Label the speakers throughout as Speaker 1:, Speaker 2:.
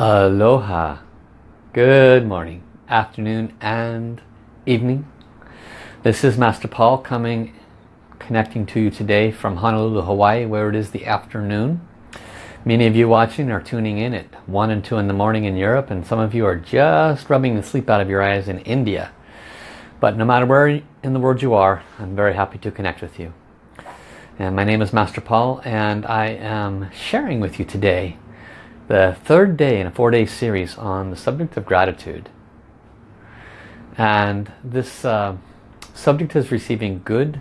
Speaker 1: Aloha. Good morning, afternoon and evening. This is Master Paul coming, connecting to you today from Honolulu, Hawaii, where it is the afternoon. Many of you watching are tuning in at 1 and 2 in the morning in Europe, and some of you are just rubbing the sleep out of your eyes in India. But no matter where in the world you are, I'm very happy to connect with you. And my name is Master Paul, and I am sharing with you today the third day in a four-day series on the subject of gratitude. And this uh, subject is receiving good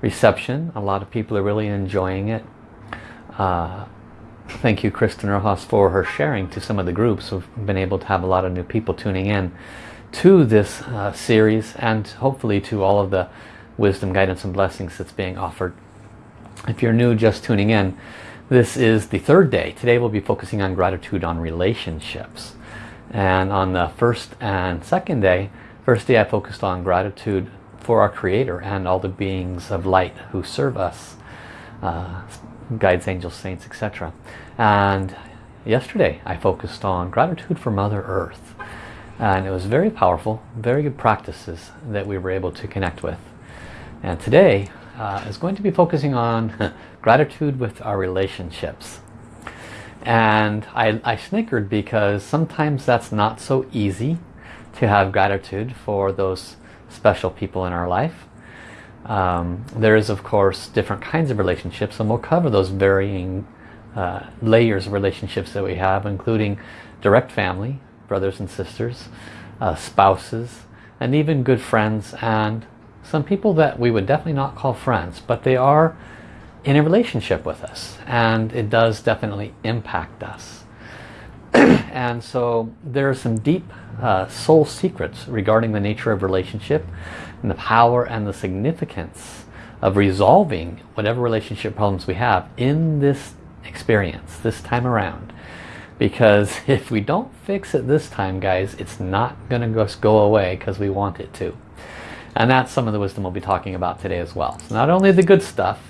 Speaker 1: reception. A lot of people are really enjoying it. Uh, thank you Kristen Rojas for her sharing to some of the groups. We've been able to have a lot of new people tuning in to this uh, series and hopefully to all of the wisdom, guidance and blessings that's being offered. If you're new just tuning in, this is the third day. Today we'll be focusing on gratitude on relationships. And on the first and second day, first day I focused on gratitude for our Creator and all the beings of light who serve us. Uh, guides, angels, saints, etc. And yesterday I focused on gratitude for Mother Earth. And it was very powerful, very good practices that we were able to connect with. And today uh, is going to be focusing on gratitude with our relationships. And I, I snickered because sometimes that's not so easy to have gratitude for those special people in our life. Um, there is of course different kinds of relationships and we'll cover those varying uh, layers of relationships that we have including direct family, brothers and sisters, uh, spouses, and even good friends and some people that we would definitely not call friends but they are in a relationship with us and it does definitely impact us. and so there are some deep uh, soul secrets regarding the nature of relationship and the power and the significance of resolving whatever relationship problems we have in this experience, this time around. Because if we don't fix it this time, guys, it's not going to just go away because we want it to. And that's some of the wisdom we'll be talking about today as well. So not only the good stuff,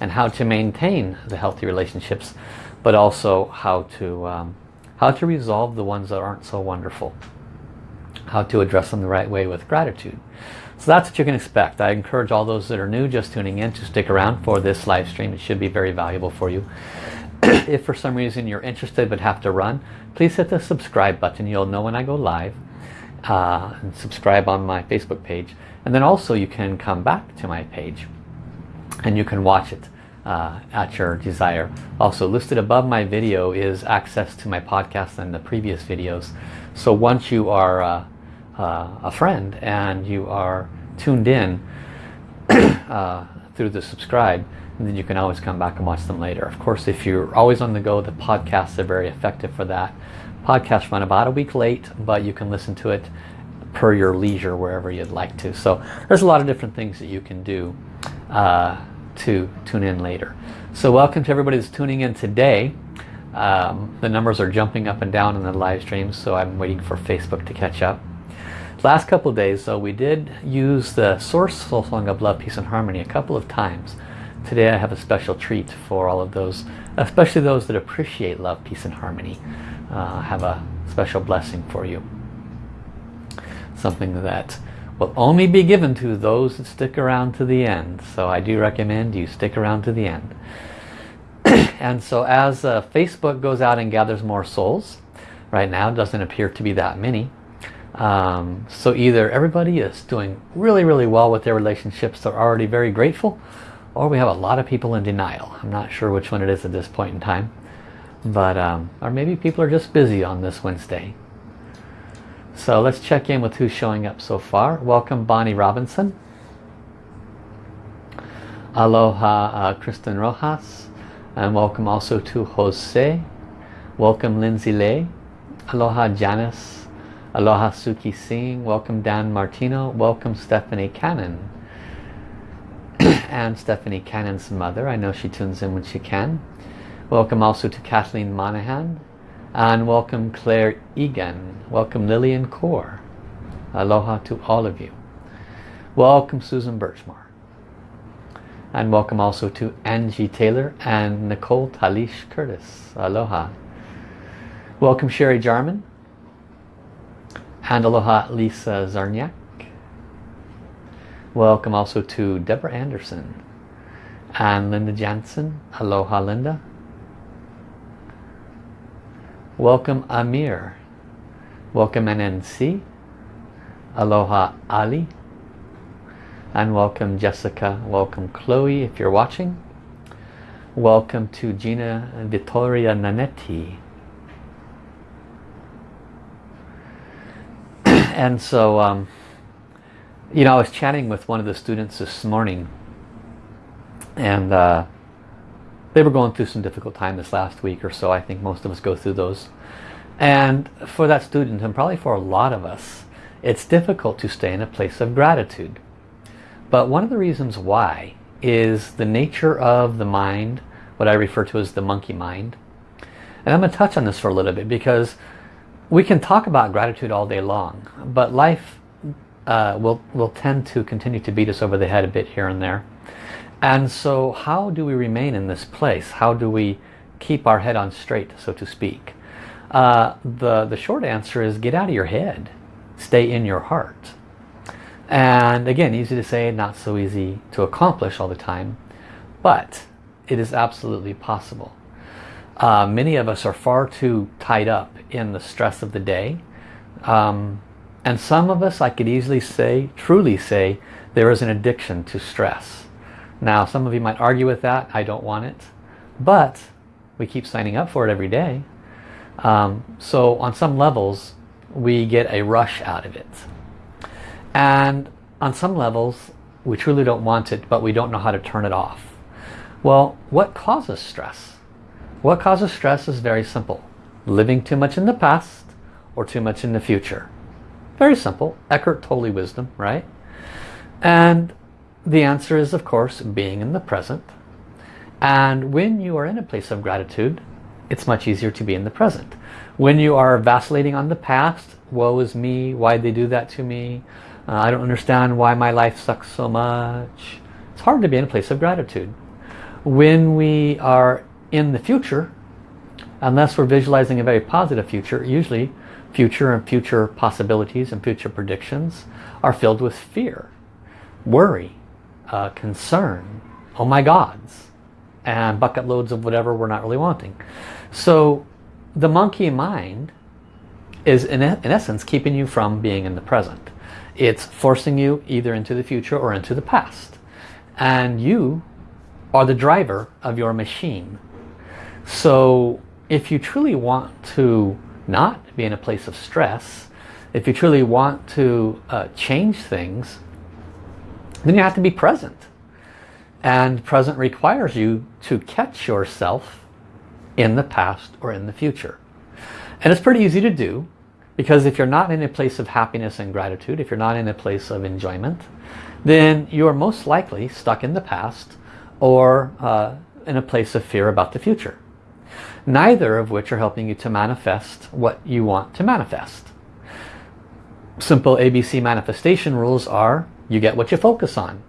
Speaker 1: and how to maintain the healthy relationships but also how to um, how to resolve the ones that aren't so wonderful. How to address them the right way with gratitude. So that's what you can expect. I encourage all those that are new just tuning in to stick around for this live stream. It should be very valuable for you. If for some reason you're interested but have to run please hit the subscribe button. You'll know when I go live uh, and subscribe on my Facebook page. And then also you can come back to my page and you can watch it uh, at your desire. Also listed above my video is access to my podcast and the previous videos. So once you are uh, uh, a friend and you are tuned in uh, through the subscribe, then you can always come back and watch them later. Of course, if you're always on the go, the podcasts are very effective for that. Podcasts run about a week late, but you can listen to it per your leisure wherever you'd like to. So there's a lot of different things that you can do uh, to tune in later. So welcome to everybody that's tuning in today. Um, the numbers are jumping up and down in the live stream, so I'm waiting for Facebook to catch up. Last couple days, though, we did use the Source Soul Song of Love, Peace and Harmony a couple of times. Today I have a special treat for all of those, especially those that appreciate love, peace and harmony. Uh, have a special blessing for you. Something that will only be given to those that stick around to the end. So I do recommend you stick around to the end. and so as uh, Facebook goes out and gathers more souls, right now doesn't appear to be that many. Um, so either everybody is doing really, really well with their relationships, they're already very grateful, or we have a lot of people in denial. I'm not sure which one it is at this point in time. But, um, or maybe people are just busy on this Wednesday. So let's check in with who's showing up so far. Welcome Bonnie Robinson. Aloha uh, Kristen Rojas. And welcome also to Jose. Welcome Lindsay Lay. Aloha Janice. Aloha Suki Singh. Welcome Dan Martino. Welcome Stephanie Cannon. and Stephanie Cannon's mother. I know she tunes in when she can. Welcome also to Kathleen Monahan and welcome Claire Egan. Welcome Lillian Kaur. Aloha to all of you. Welcome Susan Birchmore. And welcome also to Angie Taylor and Nicole Talish Curtis. Aloha. Welcome Sherry Jarman. And aloha Lisa Zarniak. Welcome also to Deborah Anderson and Linda Jansen. Aloha Linda. Welcome Amir. Welcome NNC. Aloha Ali. And welcome Jessica. Welcome Chloe if you're watching. Welcome to Gina Vittoria Nanetti. and so, um, you know, I was chatting with one of the students this morning and uh, they were going through some difficult time this last week or so. I think most of us go through those. And for that student, and probably for a lot of us, it's difficult to stay in a place of gratitude. But one of the reasons why is the nature of the mind, what I refer to as the monkey mind. And I'm going to touch on this for a little bit because we can talk about gratitude all day long, but life uh, will, will tend to continue to beat us over the head a bit here and there. And so how do we remain in this place? How do we keep our head on straight, so to speak? Uh, the, the short answer is get out of your head. Stay in your heart. And again, easy to say, not so easy to accomplish all the time. But it is absolutely possible. Uh, many of us are far too tied up in the stress of the day. Um, and some of us, I could easily say, truly say, there is an addiction to stress. Now, some of you might argue with that. I don't want it. But we keep signing up for it every day. Um, so on some levels, we get a rush out of it. And on some levels, we truly don't want it, but we don't know how to turn it off. Well, what causes stress? What causes stress is very simple. Living too much in the past or too much in the future. Very simple. Eckhart Tolle wisdom, right? And the answer is, of course, being in the present. And when you are in a place of gratitude, it's much easier to be in the present. When you are vacillating on the past, woe is me, why'd they do that to me? Uh, I don't understand why my life sucks so much. It's hard to be in a place of gratitude. When we are in the future, unless we're visualizing a very positive future, usually future and future possibilities and future predictions are filled with fear, worry, uh, concern, oh my gods, and bucket loads of whatever we're not really wanting. So the monkey mind is in, in essence keeping you from being in the present. It's forcing you either into the future or into the past. And you are the driver of your machine. So if you truly want to not be in a place of stress, if you truly want to uh, change things, then you have to be present. And present requires you to catch yourself in the past or in the future. And it's pretty easy to do because if you're not in a place of happiness and gratitude, if you're not in a place of enjoyment, then you are most likely stuck in the past or uh, in a place of fear about the future. Neither of which are helping you to manifest what you want to manifest. Simple ABC manifestation rules are you get what you focus on.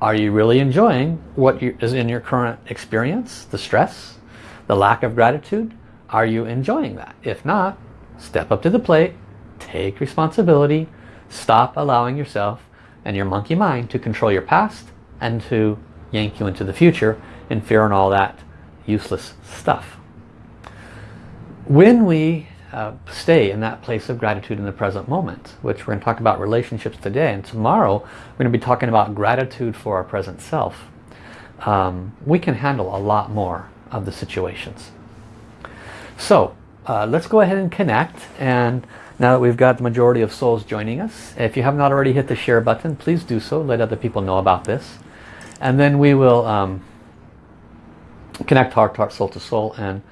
Speaker 1: Are you really enjoying what is in your current experience? The stress? The lack of gratitude? Are you enjoying that? If not, step up to the plate, take responsibility, stop allowing yourself and your monkey mind to control your past and to yank you into the future in fear and all that useless stuff. When we uh, stay in that place of gratitude in the present moment, which we're going to talk about relationships today. And tomorrow we're going to be talking about gratitude for our present self. Um, we can handle a lot more of the situations. So uh, let's go ahead and connect. And now that we've got the majority of souls joining us, if you have not already hit the share button, please do so. Let other people know about this. And then we will um, connect heart to heart, soul to soul, and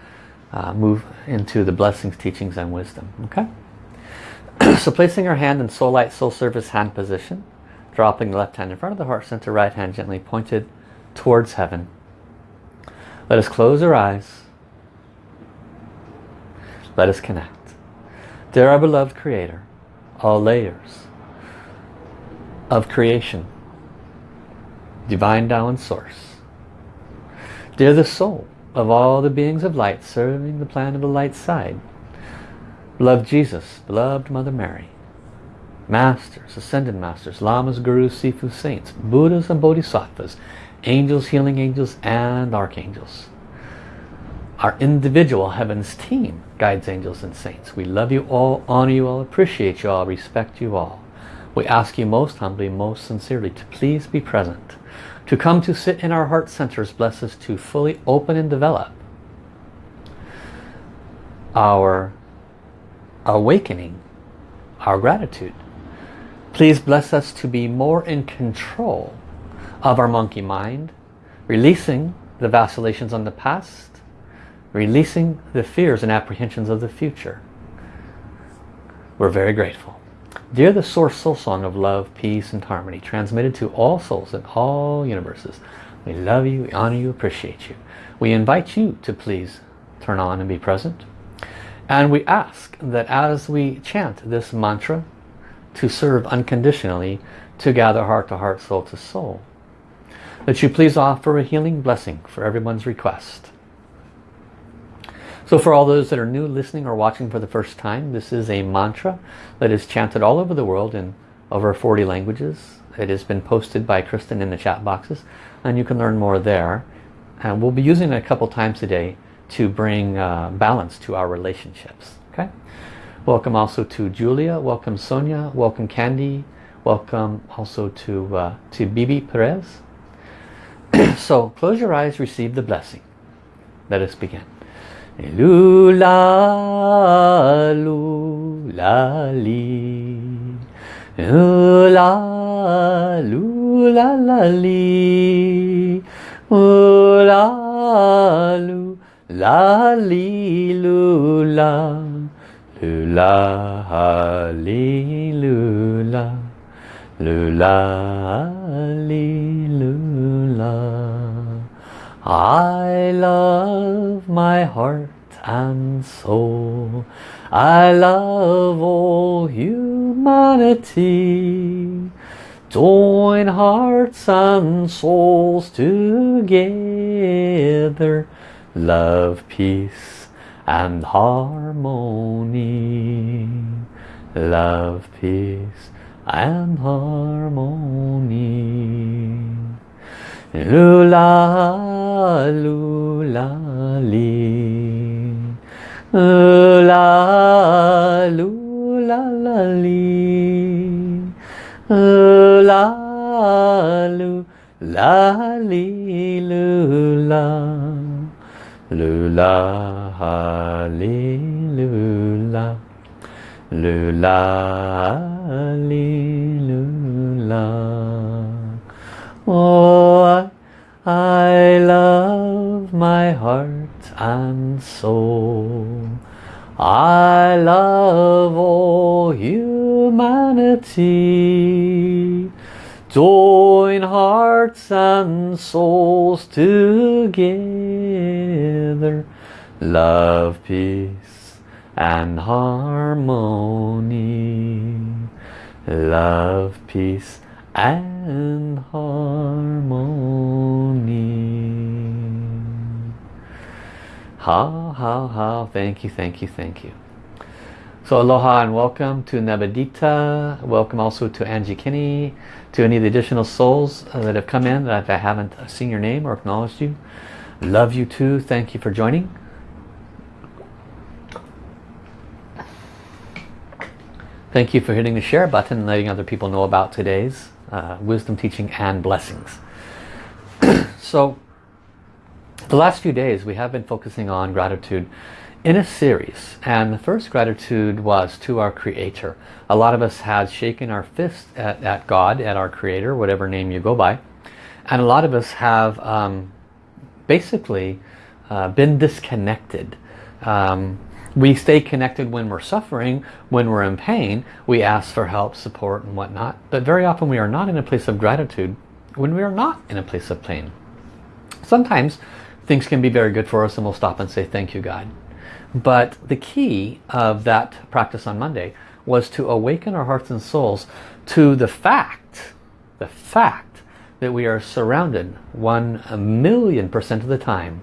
Speaker 1: uh, move into the blessings, teachings, and wisdom. Okay? so placing our hand in soul light, soul service hand position, dropping the left hand in front of the heart center, right hand gently pointed towards heaven. Let us close our eyes. Let us connect. Dear our beloved Creator, all layers of creation, divine Tao Source. Dear the soul, of all the beings of light serving the plan of the light side. Beloved Jesus, beloved Mother Mary, Masters, Ascended Masters, Lamas, Gurus, Sifu, Saints, Buddhas and Bodhisattvas, Angels, Healing Angels, and Archangels. Our individual Heavens team, Guides, Angels, and Saints. We love you all, honor you all, appreciate you all, respect you all. We ask you most humbly, most sincerely to please be present. To come to sit in our heart centers, bless us to fully open and develop our awakening, our gratitude. Please bless us to be more in control of our monkey mind, releasing the vacillations on the past, releasing the fears and apprehensions of the future. We're very grateful. Dear the Source Soul Song of Love, Peace and Harmony, transmitted to all souls in all universes, we love you, we honor you, appreciate you. We invite you to please turn on and be present. And we ask that as we chant this mantra to serve unconditionally, to gather heart to heart, soul to soul, that you please offer a healing blessing for everyone's request. So for all those that are new listening or watching for the first time, this is a mantra that is chanted all over the world in over 40 languages. It has been posted by Kristen in the chat boxes and you can learn more there. And we'll be using it a couple times a day to bring uh, balance to our relationships. Okay. Welcome also to Julia, welcome Sonia, welcome Candy, welcome also to, uh, to Bibi Perez. so close your eyes, receive the blessing. Let us begin. Lula, lula, li. Lula, lula, la, li. Lula, lula, li, lula. Lula, li, lula. Lula, li, lula. I love my heart and soul. I love all humanity. Join hearts and souls together. Love, peace and harmony. Love, peace and harmony. Lula, lula, li. Lula, lula, la, li. Lula, lula, li, lula. Lula, li, lula. Lula, li, lula. Oh, and soul. I love all humanity. Join hearts and souls together. Love, peace and harmony. Love, peace and harmony. Ha, ha, ha. Thank you, thank you, thank you. So aloha and welcome to Navadita. Welcome also to Angie Kinney, to any of the additional souls uh, that have come in that I haven't seen your name or acknowledged you. Love you too. Thank you for joining. Thank you for hitting the share button and letting other people know about today's uh, wisdom teaching and blessings. so the last few days we have been focusing on gratitude in a series and the first gratitude was to our creator. A lot of us had shaken our fist at, at God, at our creator, whatever name you go by. And a lot of us have um, basically uh, been disconnected. Um, we stay connected when we're suffering, when we're in pain, we ask for help, support and whatnot. But very often we are not in a place of gratitude when we are not in a place of pain. Sometimes things can be very good for us and we'll stop and say thank you God. But the key of that practice on Monday was to awaken our hearts and souls to the fact, the fact that we are surrounded one million percent of the time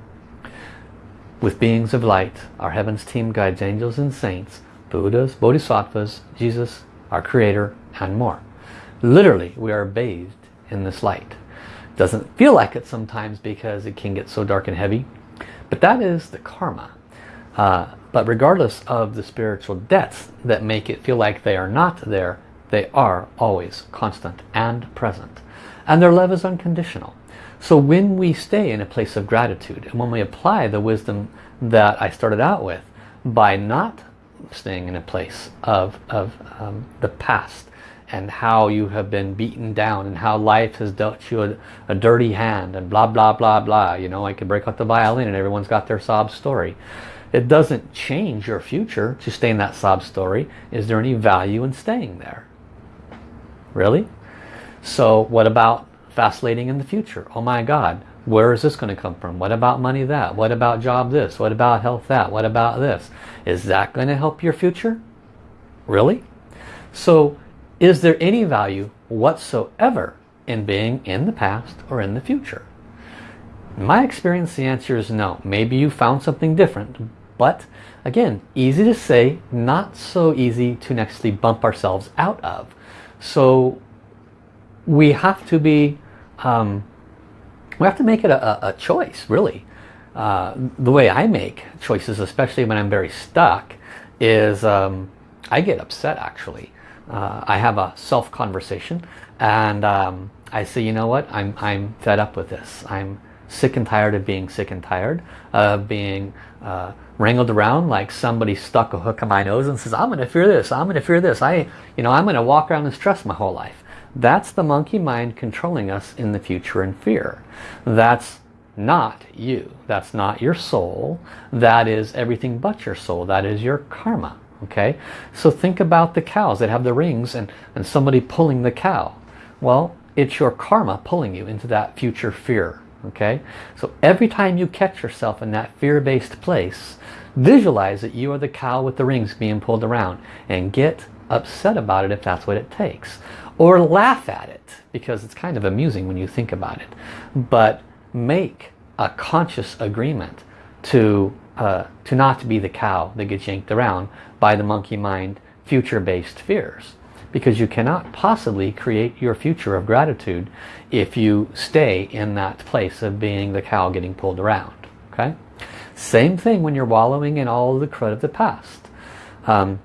Speaker 1: with beings of light, our heavens team guides, angels and saints, Buddhas, Bodhisattvas, Jesus, our Creator, and more. Literally, we are bathed in this light. Doesn't feel like it sometimes because it can get so dark and heavy. But that is the karma. Uh, but regardless of the spiritual debts that make it feel like they are not there, they are always constant and present. And their love is unconditional. So when we stay in a place of gratitude and when we apply the wisdom that I started out with by not staying in a place of, of um, the past and how you have been beaten down and how life has dealt you a, a, dirty hand and blah blah blah blah. You know I could break out the violin and everyone's got their sob story. It doesn't change your future to stay in that sob story. Is there any value in staying there? Really? So what about vacillating in the future? Oh my god where is this going to come from? What about money that? What about job this? What about health that? What about this? Is that going to help your future? Really? So is there any value whatsoever in being in the past or in the future? In my experience, the answer is no. Maybe you found something different, but again, easy to say, not so easy to actually bump ourselves out of. So we have to be, um, we have to make it a, a choice, really. Uh, the way I make choices, especially when I'm very stuck, is um, I get upset actually uh, I have a self-conversation and um, I say, you know what, I'm, I'm fed up with this. I'm sick and tired of being sick and tired of being uh, wrangled around like somebody stuck a hook in my nose and says, I'm going to fear this, I'm going to fear this. I, you know, I'm going to walk around and stress my whole life. That's the monkey mind controlling us in the future in fear. That's not you. That's not your soul. That is everything but your soul. That is your karma okay? So think about the cows that have the rings and and somebody pulling the cow. Well it's your karma pulling you into that future fear. Okay? So every time you catch yourself in that fear-based place visualize that you are the cow with the rings being pulled around and get upset about it if that's what it takes. Or laugh at it because it's kind of amusing when you think about it. But make a conscious agreement to uh, to not be the cow that gets yanked around by the monkey mind future-based fears. Because you cannot possibly create your future of gratitude if you stay in that place of being the cow getting pulled around okay? Same thing when you're wallowing in all the crud of the past. Um,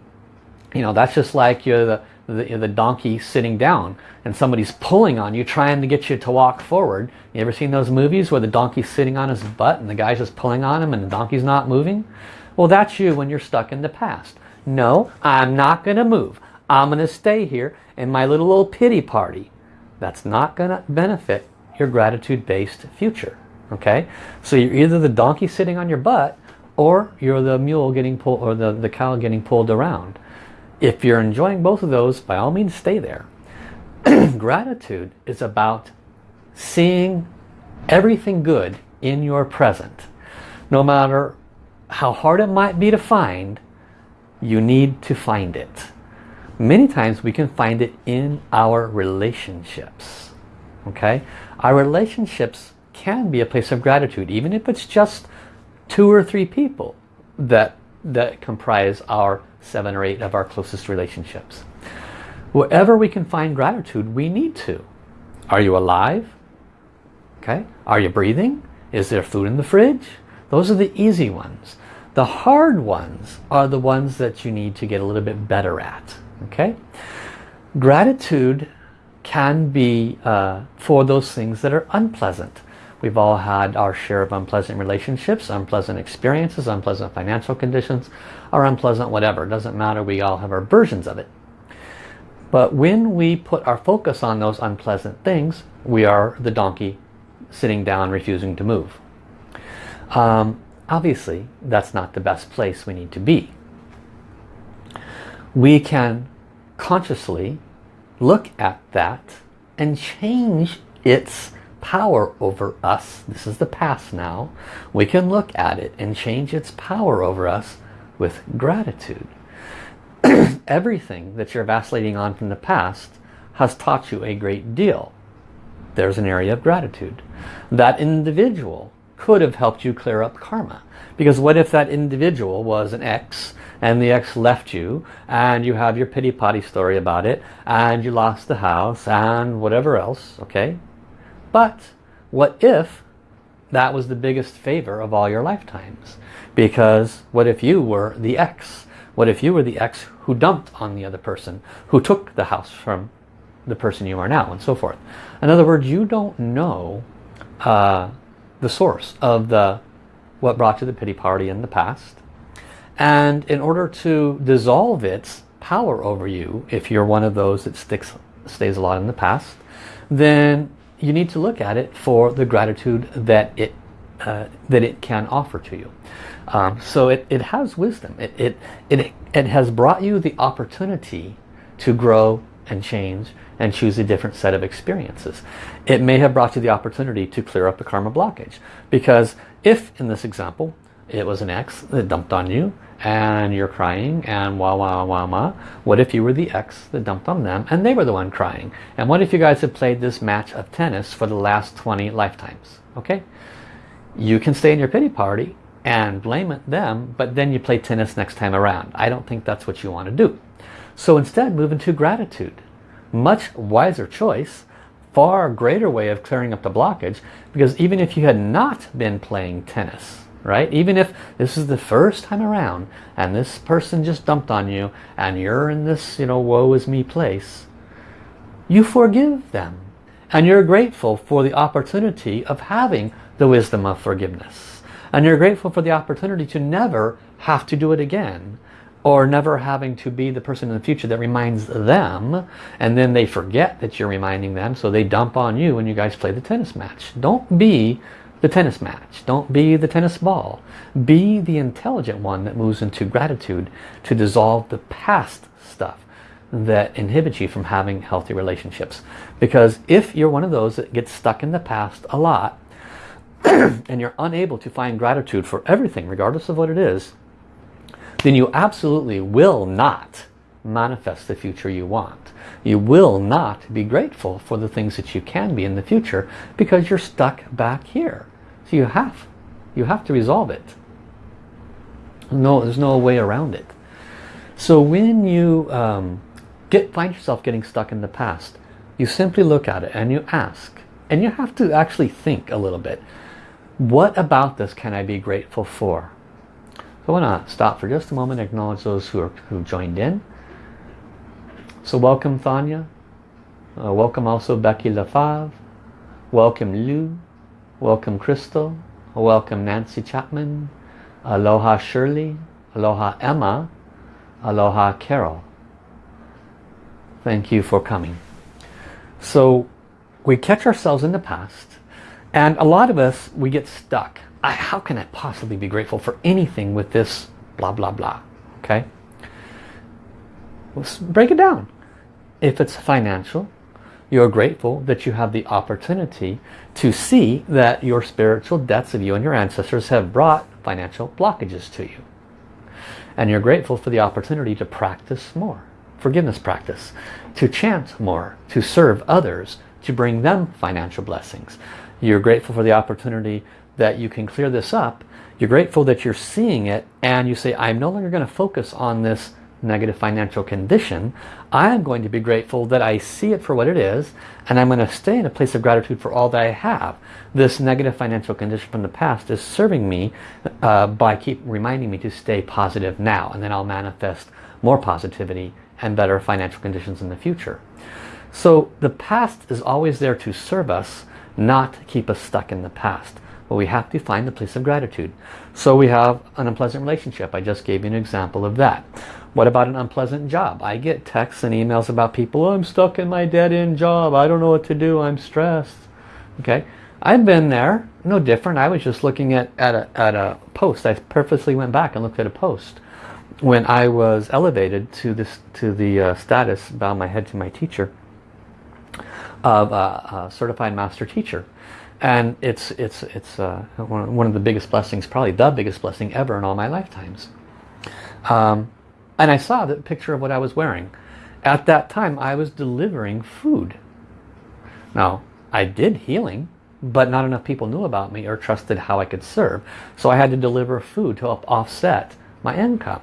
Speaker 1: you know that's just like you're the, the, the donkey sitting down and somebody's pulling on you trying to get you to walk forward you ever seen those movies where the donkey's sitting on his butt and the guy's just pulling on him and the donkey's not moving well that's you when you're stuck in the past no, I'm not going to move. I'm going to stay here in my little old pity party. That's not going to benefit your gratitude-based future. Okay, so you're either the donkey sitting on your butt or you're the mule getting pulled or the, the cow getting pulled around. If you're enjoying both of those, by all means stay there. Gratitude is about seeing everything good in your present. No matter how hard it might be to find, you need to find it. Many times we can find it in our relationships. Okay, Our relationships can be a place of gratitude, even if it's just two or three people that, that comprise our seven or eight of our closest relationships. Wherever we can find gratitude, we need to. Are you alive? Okay. Are you breathing? Is there food in the fridge? Those are the easy ones. The hard ones are the ones that you need to get a little bit better at. Okay? Gratitude can be uh, for those things that are unpleasant. We've all had our share of unpleasant relationships, unpleasant experiences, unpleasant financial conditions, or unpleasant whatever. It doesn't matter. We all have our versions of it. But when we put our focus on those unpleasant things, we are the donkey sitting down refusing to move. Um, obviously that's not the best place we need to be. We can consciously look at that and change its power over us. This is the past now. We can look at it and change its power over us with gratitude. Everything that you're vacillating on from the past has taught you a great deal. There's an area of gratitude. That individual could have helped you clear up karma. Because what if that individual was an ex and the ex left you and you have your pity-potty story about it and you lost the house and whatever else, okay? But what if that was the biggest favor of all your lifetimes? Because what if you were the ex? What if you were the ex who dumped on the other person, who took the house from the person you are now, and so forth? In other words, you don't know uh, the source of the what brought you the pity party in the past. And in order to dissolve its power over you, if you're one of those that sticks, stays a lot in the past, then you need to look at it for the gratitude that it uh, that it can offer to you. Um, so it, it has wisdom. It, it, it, it has brought you the opportunity to grow and change and choose a different set of experiences. It may have brought you the opportunity to clear up a karma blockage. Because if, in this example, it was an ex that dumped on you and you're crying and wah wah wah wah, what if you were the ex that dumped on them and they were the one crying? And what if you guys have played this match of tennis for the last 20 lifetimes? Okay? You can stay in your pity party and blame it them, but then you play tennis next time around. I don't think that's what you want to do. So instead, move into gratitude. Much wiser choice, far greater way of clearing up the blockage, because even if you had not been playing tennis, right? Even if this is the first time around and this person just dumped on you and you're in this, you know, woe is me place, you forgive them. And you're grateful for the opportunity of having the wisdom of forgiveness. And you're grateful for the opportunity to never have to do it again. Or never having to be the person in the future that reminds them. And then they forget that you're reminding them. So they dump on you when you guys play the tennis match. Don't be the tennis match. Don't be the tennis ball. Be the intelligent one that moves into gratitude to dissolve the past stuff that inhibits you from having healthy relationships. Because if you're one of those that gets stuck in the past a lot, and you're unable to find gratitude for everything, regardless of what it is, then you absolutely will not manifest the future you want. You will not be grateful for the things that you can be in the future because you're stuck back here. So you have, you have to resolve it. No, there's no way around it. So when you um, get find yourself getting stuck in the past, you simply look at it and you ask. And you have to actually think a little bit. What about this can I be grateful for? So I want to stop for just a moment and acknowledge those who, are, who joined in. So welcome Thanya. Uh, welcome also Becky Lafave. Welcome Lou. Welcome Crystal. Welcome Nancy Chapman. Aloha Shirley. Aloha Emma. Aloha Carol. Thank you for coming. So we catch ourselves in the past and a lot of us, we get stuck. I, how can I possibly be grateful for anything with this blah, blah, blah? Okay? Let's break it down. If it's financial, you're grateful that you have the opportunity to see that your spiritual debts of you and your ancestors have brought financial blockages to you. And you're grateful for the opportunity to practice more. Forgiveness practice. To chant more. To serve others. To bring them financial blessings. You're grateful for the opportunity that you can clear this up. You're grateful that you're seeing it and you say, I'm no longer going to focus on this negative financial condition. I'm going to be grateful that I see it for what it is and I'm going to stay in a place of gratitude for all that I have. This negative financial condition from the past is serving me uh, by keep reminding me to stay positive now and then I'll manifest more positivity and better financial conditions in the future. So the past is always there to serve us not keep us stuck in the past. But we have to find the place of gratitude. So we have an unpleasant relationship. I just gave you an example of that. What about an unpleasant job? I get texts and emails about people, oh, I'm stuck in my dead-end job. I don't know what to do. I'm stressed. Okay. I've been there. No different. I was just looking at, at, a, at a post. I purposely went back and looked at a post when I was elevated to this to the uh, status, bow my head to my teacher of a, a certified master teacher. And it's, it's, it's uh, one of the biggest blessings, probably the biggest blessing ever in all my lifetimes. Um, and I saw the picture of what I was wearing. At that time, I was delivering food. Now, I did healing. but not enough people knew about me or trusted how I could serve. So I had to deliver food to offset my income.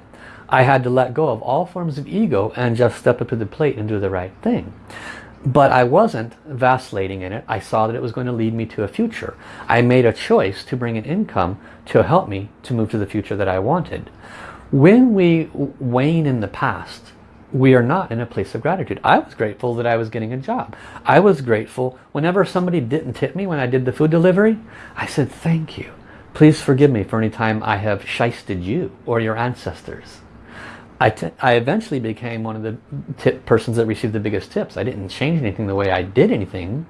Speaker 1: I had to let go of all forms of ego and just step up to the plate and do the right thing. But I wasn't vacillating in it. I saw that it was going to lead me to a future. I made a choice to bring an income to help me to move to the future that I wanted. When we wane in the past, we are not in a place of gratitude. I was grateful that I was getting a job. I was grateful whenever somebody didn't tip me when I did the food delivery. I said, thank you. Please forgive me for any time I have shysted you or your ancestors. I, I eventually became one of the tip persons that received the biggest tips. I didn't change anything the way I did anything,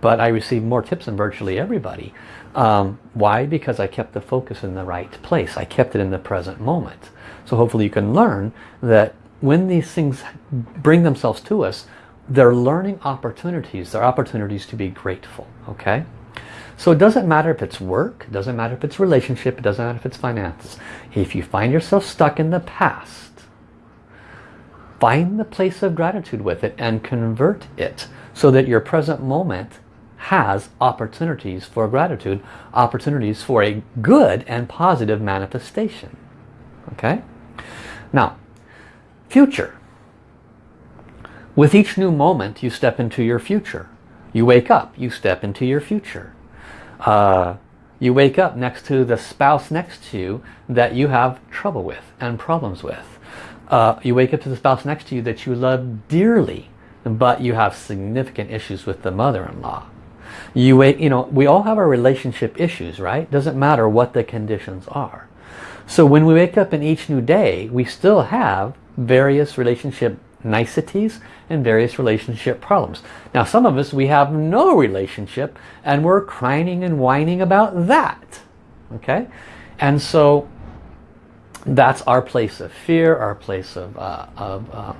Speaker 1: but I received more tips than virtually everybody. Um, why? Because I kept the focus in the right place. I kept it in the present moment. So hopefully you can learn that when these things bring themselves to us, they're learning opportunities. They're opportunities to be grateful. Okay? So it doesn't matter if it's work, it doesn't matter if it's relationship, it doesn't matter if it's finances. If you find yourself stuck in the past, Find the place of gratitude with it and convert it so that your present moment has opportunities for gratitude, opportunities for a good and positive manifestation. Okay? Now, future. With each new moment, you step into your future. You wake up, you step into your future. Uh, you wake up next to the spouse next to you that you have trouble with and problems with uh, you wake up to the spouse next to you that you love dearly, but you have significant issues with the mother-in-law. You wait, you know, we all have our relationship issues, right? Doesn't matter what the conditions are. So when we wake up in each new day, we still have various relationship niceties and various relationship problems. Now some of us, we have no relationship and we're crying and whining about that. Okay? And so that's our place of fear, our place of, uh, of uh,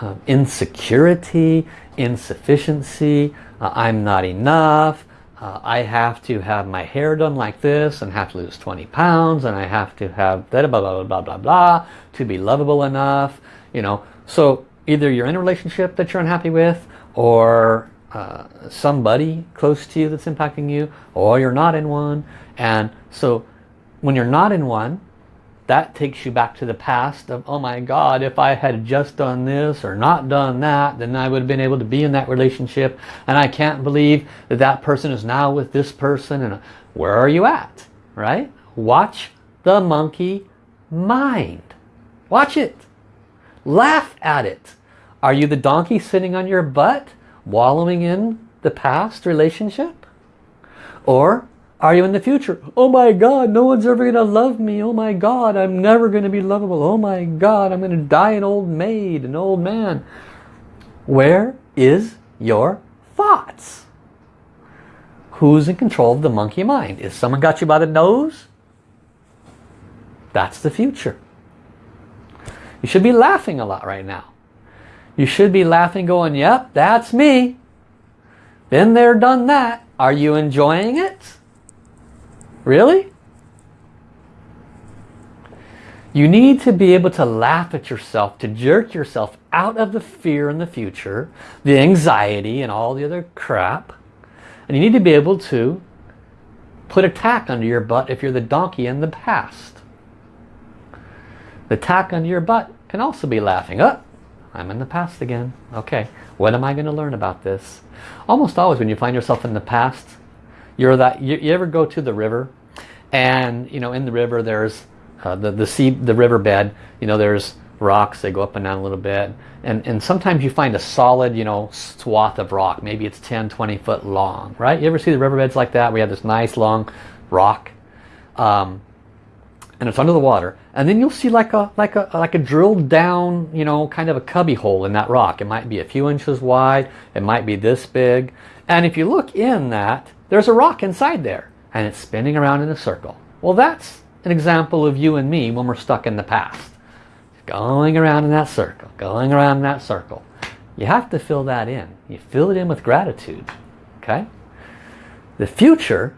Speaker 1: uh, insecurity, insufficiency, uh, I'm not enough, uh, I have to have my hair done like this and have to lose 20 pounds and I have to have blah blah blah blah blah blah to be lovable enough, you know. So either you're in a relationship that you're unhappy with or uh, somebody close to you that's impacting you or you're not in one and so when you're not in one that takes you back to the past of, oh my God, if I had just done this or not done that, then I would have been able to be in that relationship. And I can't believe that that person is now with this person. And uh, where are you at? Right? Watch the monkey mind. Watch it. Laugh at it. Are you the donkey sitting on your butt, wallowing in the past relationship? Or are you in the future? Oh my God, no one's ever going to love me. Oh my God, I'm never going to be lovable. Oh my God, I'm going to die an old maid, an old man. Where is your thoughts? Who's in control of the monkey mind? Is someone got you by the nose? That's the future. You should be laughing a lot right now. You should be laughing going, yep, that's me. Been there, done that. Are you enjoying it? Really? You need to be able to laugh at yourself, to jerk yourself out of the fear in the future, the anxiety and all the other crap. And you need to be able to put a tack under your butt if you're the donkey in the past. The tack under your butt can also be laughing. Oh, I'm in the past again. Okay, what am I going to learn about this? Almost always when you find yourself in the past, you're that. You, you ever go to the river and you know in the river there's uh, the the sea the riverbed you know there's rocks they go up and down a little bit. And and sometimes you find a solid you know swath of rock. Maybe it's 10 20 foot long right? You ever see the riverbeds like that? We have this nice long rock um, and it's under the water. And then you'll see like a like a like a drilled down you know kind of a cubby hole in that rock. It might be a few inches wide. It might be this big. And if you look in that there's a rock inside there and it's spinning around in a circle. Well, that's an example of you and me when we're stuck in the past. Going around in that circle, going around in that circle. You have to fill that in. You fill it in with gratitude. Okay? The future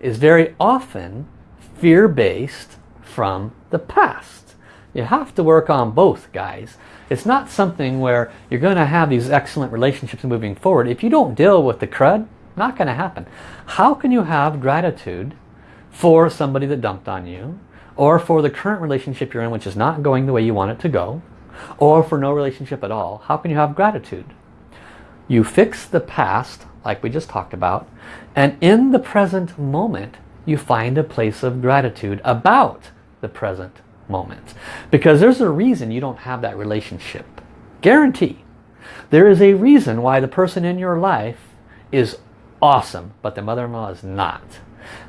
Speaker 1: is very often fear-based from the past. You have to work on both, guys. It's not something where you're going to have these excellent relationships moving forward. If you don't deal with the crud, Not going to happen. How can you have gratitude for somebody that dumped on you or for the current relationship you're in which is not going the way you want it to go or for no relationship at all? How can you have gratitude? You fix the past like we just talked about and in the present moment you find a place of gratitude about the present moment. Because there's a reason you don't have that relationship. Guarantee. There is a reason why the person in your life is awesome, but the mother-in-law is not.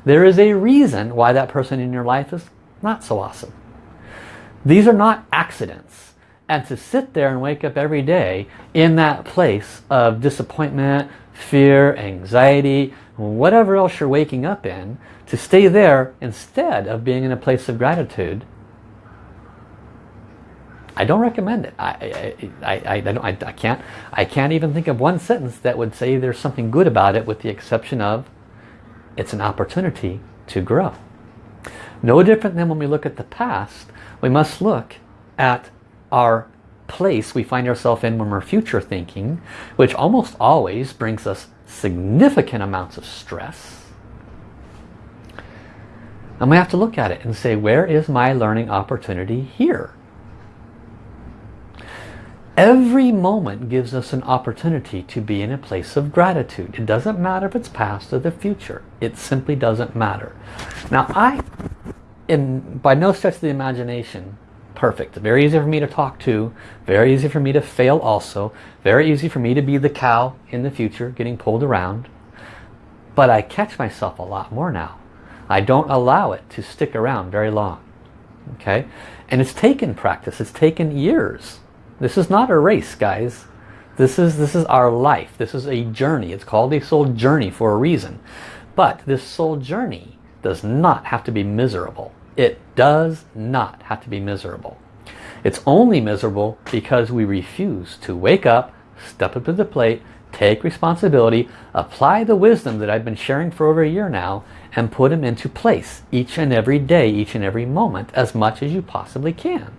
Speaker 1: There is a reason why that person in your life is not so awesome. These are not accidents. And to sit there and wake up every day in that place of disappointment, fear, anxiety, whatever else you're waking up in, to stay there instead of being in a place of gratitude, I don't recommend it. I, I, I, I, don't, I, I, can't, I can't even think of one sentence that would say there's something good about it with the exception of it's an opportunity to grow. No different than when we look at the past, we must look at our place we find ourselves in when we're future thinking, which almost always brings us significant amounts of stress. And we have to look at it and say, where is my learning opportunity here? Every moment gives us an opportunity to be in a place of gratitude. It doesn't matter if it's past or the future. It simply doesn't matter. Now I, in, by no stretch of the imagination, perfect. Very easy for me to talk to. Very easy for me to fail also. Very easy for me to be the cow in the future getting pulled around. But I catch myself a lot more now. I don't allow it to stick around very long. Okay? And it's taken practice. It's taken years. This is not a race, guys. This is, this is our life. This is a journey. It's called a soul journey for a reason. But this soul journey does not have to be miserable. It does not have to be miserable. It's only miserable because we refuse to wake up, step up to the plate, take responsibility, apply the wisdom that I've been sharing for over a year now, and put them into place each and every day, each and every moment, as much as you possibly can.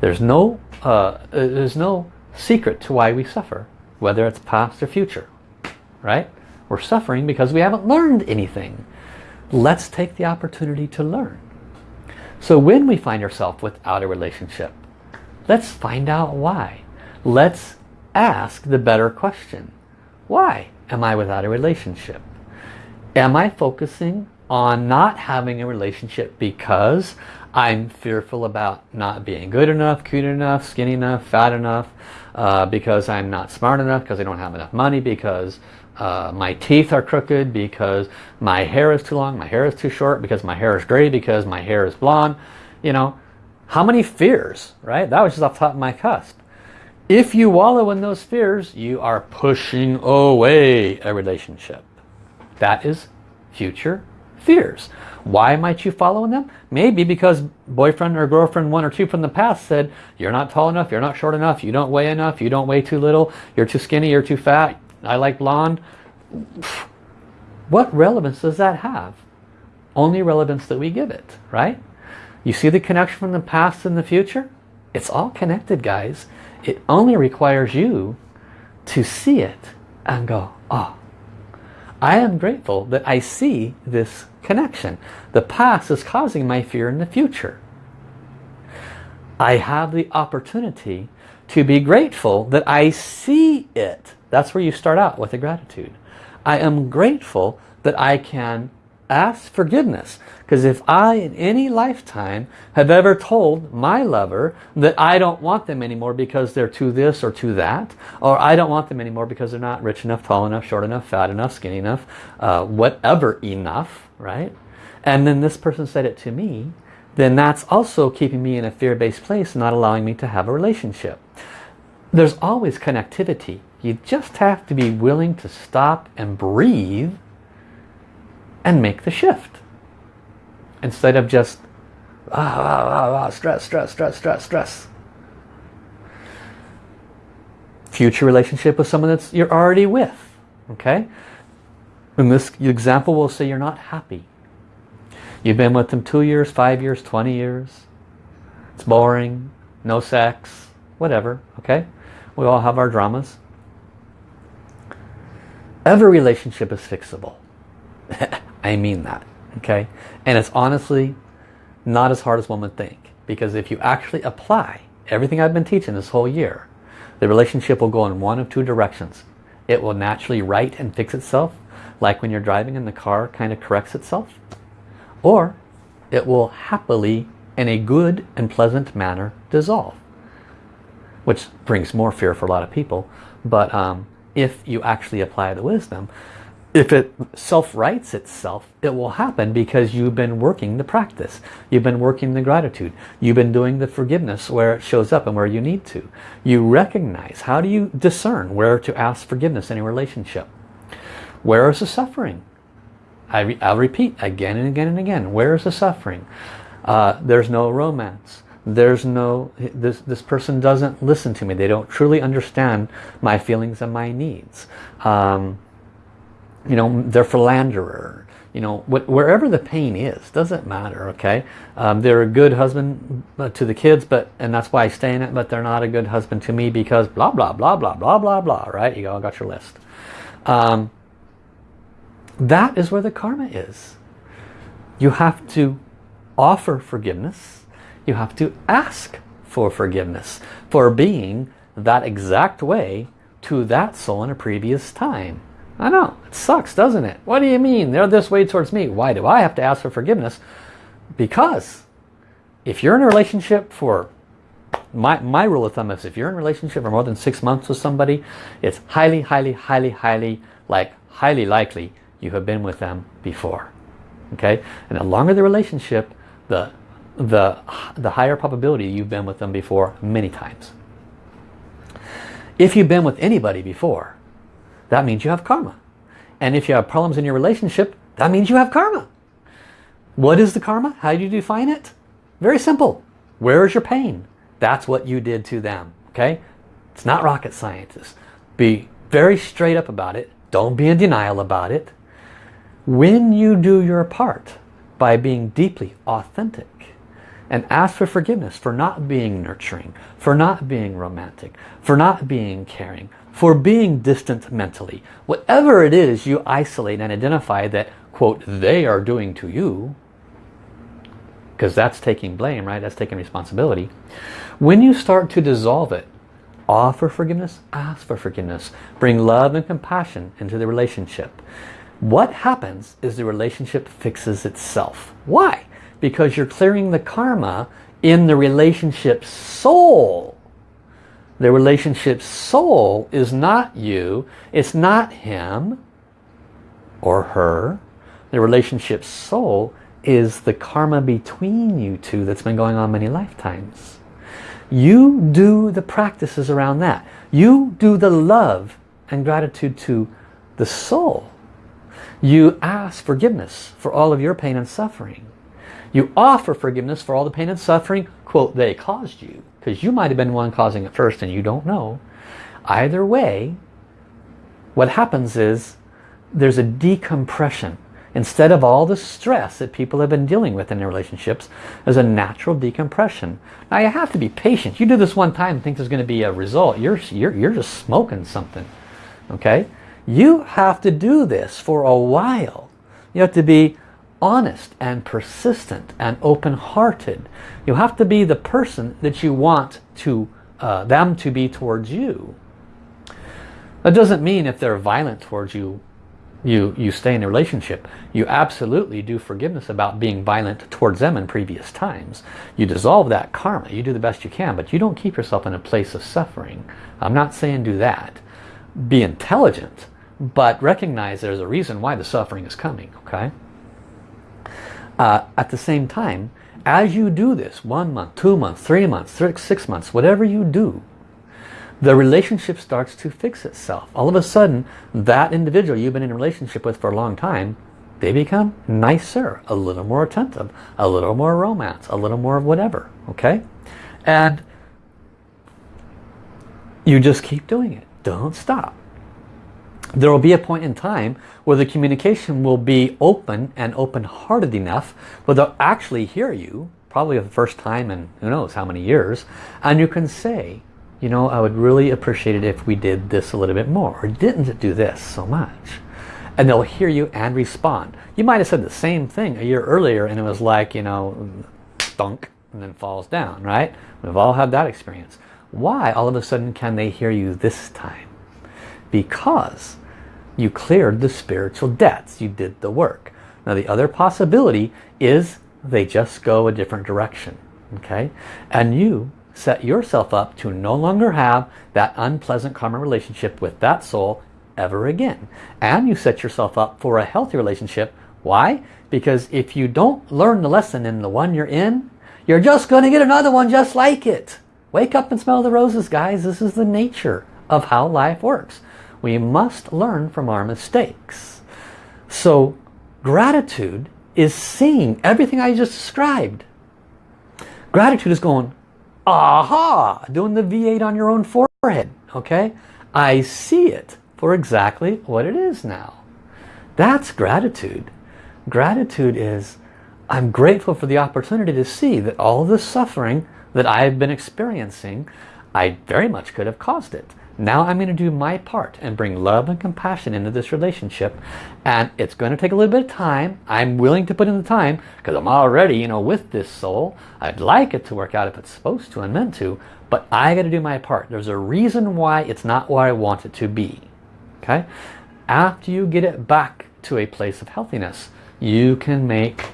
Speaker 1: There's no, uh, there's no secret to why we suffer, whether it's past or future, right? We're suffering because we haven't learned anything. Let's take the opportunity to learn. So when we find ourselves without a relationship, let's find out why. Let's ask the better question. Why am I without a relationship? Am I focusing on not having a relationship because I'm fearful about not being good enough, cute enough, skinny enough, fat enough, uh, because I'm not smart enough, because I don't have enough money, because uh, my teeth are crooked, because my hair is too long, my hair is too short, because my hair is gray, because my hair is blonde. You know, how many fears, right? That was just off the top of my cusp. If you wallow in those fears, you are pushing away a relationship. That is future fears. Why might you follow in them? Maybe because boyfriend or girlfriend one or two from the past said, you're not tall enough, you're not short enough, you don't weigh enough, you don't weigh too little, you're too skinny, you're too fat, I like blonde. What relevance does that have? Only relevance that we give it, right? You see the connection from the past and the future? It's all connected, guys. It only requires you to see it and go, oh, I am grateful that I see this connection. The past is causing my fear in the future. I have the opportunity to be grateful that I see it. That's where you start out with the gratitude. I am grateful that I can ask forgiveness. Because if I, in any lifetime, have ever told my lover that I don't want them anymore because they're too this or too that, or I don't want them anymore because they're not rich enough, tall enough, short enough, fat enough, skinny enough, uh, whatever enough, right? And then this person said it to me, then that's also keeping me in a fear-based place, not allowing me to have a relationship. There's always connectivity. You just have to be willing to stop and breathe and make the shift. Instead of just ah, ah, ah, ah, stress, stress, stress, stress, stress. Future relationship with someone that you're already with. Okay? In this example, we'll say you're not happy. You've been with them two years, five years, 20 years. It's boring, no sex, whatever, okay? We all have our dramas. Every relationship is fixable. I mean that. Okay? And it's honestly not as hard as one would think. Because if you actually apply everything I've been teaching this whole year, the relationship will go in one of two directions. It will naturally right and fix itself, like when you're driving and the car kind of corrects itself. Or it will happily, in a good and pleasant manner, dissolve. Which brings more fear for a lot of people. But um, if you actually apply the wisdom, if it self-rights itself, it will happen because you've been working the practice. You've been working the gratitude. You've been doing the forgiveness where it shows up and where you need to. You recognize, how do you discern where to ask forgiveness in a relationship? Where is the suffering? I re I'll repeat again and again and again. Where is the suffering? Uh, there's no romance. There's no, this, this person doesn't listen to me. They don't truly understand my feelings and my needs. Um, you know, they're philanderer, you know, wh wherever the pain is, doesn't matter, okay? Um, they're a good husband uh, to the kids, but and that's why I stay in it, but they're not a good husband to me because blah, blah, blah, blah, blah, blah, blah, right? You go, I got your list. Um, that is where the karma is. You have to offer forgiveness. You have to ask for forgiveness for being that exact way to that soul in a previous time. I know, it sucks, doesn't it? What do you mean? They're this way towards me. Why do I have to ask for forgiveness? Because if you're in a relationship for, my, my rule of thumb is if you're in a relationship for more than six months with somebody, it's highly, highly, highly, highly, like highly likely you have been with them before. Okay? And the longer the relationship, the, the, the higher probability you've been with them before many times. If you've been with anybody before, that means you have karma. And if you have problems in your relationship, that means you have karma. What is the karma? How do you define it? Very simple. Where is your pain? That's what you did to them. Okay? It's not rocket science. Be very straight up about it. Don't be in denial about it. When you do your part by being deeply authentic and ask for forgiveness for not being nurturing, for not being romantic, for not being caring, for being distant mentally. Whatever it is you isolate and identify that, quote, they are doing to you, because that's taking blame, right? That's taking responsibility. When you start to dissolve it, offer forgiveness, ask for forgiveness, bring love and compassion into the relationship. What happens is the relationship fixes itself. Why? Because you're clearing the karma in the relationship soul the relationship soul is not you. It's not him or her. The relationship soul is the karma between you two that's been going on many lifetimes. You do the practices around that. You do the love and gratitude to the soul. You ask forgiveness for all of your pain and suffering. You offer forgiveness for all the pain and suffering, quote, they caused you because you might have been one causing it first and you don't know. Either way, what happens is there's a decompression. Instead of all the stress that people have been dealing with in their relationships, there's a natural decompression. Now you have to be patient. You do this one time and think there's going to be a result. You're, you're, you're just smoking something. Okay? You have to do this for a while. You have to be honest and persistent and open-hearted. You have to be the person that you want to uh, them to be towards you. That doesn't mean if they're violent towards you, you, you stay in a relationship. You absolutely do forgiveness about being violent towards them in previous times. You dissolve that karma. You do the best you can, but you don't keep yourself in a place of suffering. I'm not saying do that. Be intelligent, but recognize there's a reason why the suffering is coming, okay? Uh, at the same time, as you do this, one month, two months, three months, six months, whatever you do, the relationship starts to fix itself. All of a sudden, that individual you've been in a relationship with for a long time, they become nicer, a little more attentive, a little more romance, a little more of whatever, okay? And you just keep doing it. Don't stop there will be a point in time where the communication will be open and open-hearted enough where they'll actually hear you, probably for the first time in who knows how many years, and you can say, you know, I would really appreciate it if we did this a little bit more or didn't do this so much. And they'll hear you and respond. You might have said the same thing a year earlier and it was like, you know, thunk and then falls down, right? We've all had that experience. Why all of a sudden can they hear you this time? Because you cleared the spiritual debts. You did the work. Now the other possibility is they just go a different direction. Okay? And you set yourself up to no longer have that unpleasant karma relationship with that soul ever again. And you set yourself up for a healthy relationship. Why? Because if you don't learn the lesson in the one you're in, you're just going to get another one just like it. Wake up and smell the roses, guys. This is the nature of how life works. We must learn from our mistakes. So gratitude is seeing everything I just described. Gratitude is going, aha, doing the V8 on your own forehead. Okay, I see it for exactly what it is now. That's gratitude. Gratitude is, I'm grateful for the opportunity to see that all the suffering that I've been experiencing, I very much could have caused it. Now I'm going to do my part and bring love and compassion into this relationship. And it's going to take a little bit of time. I'm willing to put in the time because I'm already, you know, with this soul. I'd like it to work out if it's supposed to and meant to. But I got to do my part. There's a reason why it's not what I want it to be. Okay? After you get it back to a place of healthiness, you can make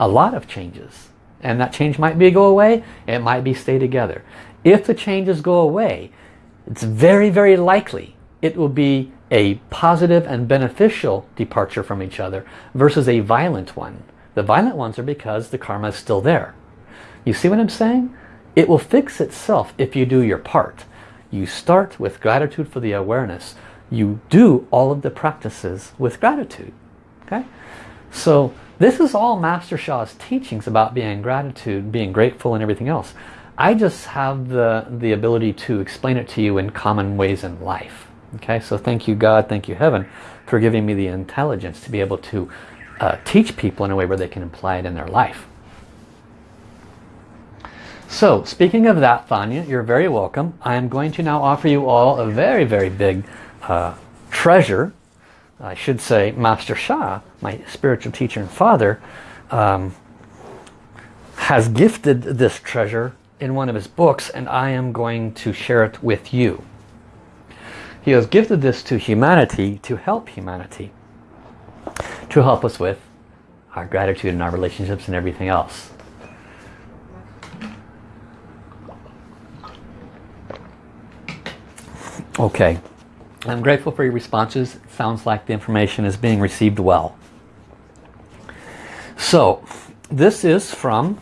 Speaker 1: a lot of changes. And that change might be go away. It might be stay together. If the changes go away, it's very, very likely it will be a positive and beneficial departure from each other versus a violent one. The violent ones are because the karma is still there. You see what I'm saying? It will fix itself if you do your part. You start with gratitude for the awareness. You do all of the practices with gratitude. Okay? So this is all Master Sha's teachings about being gratitude, being grateful and everything else. I just have the, the ability to explain it to you in common ways in life. Okay, so thank you God, thank you Heaven for giving me the intelligence to be able to uh, teach people in a way where they can apply it in their life. So, speaking of that, Fania, you're very welcome. I am going to now offer you all a very, very big uh, treasure. I should say Master Sha, my spiritual teacher and father, um, has gifted this treasure in one of his books and I am going to share it with you. He has gifted this to humanity to help humanity. To help us with our gratitude and our relationships and everything else. Okay. I'm grateful for your responses. It sounds like the information is being received well. So, this is from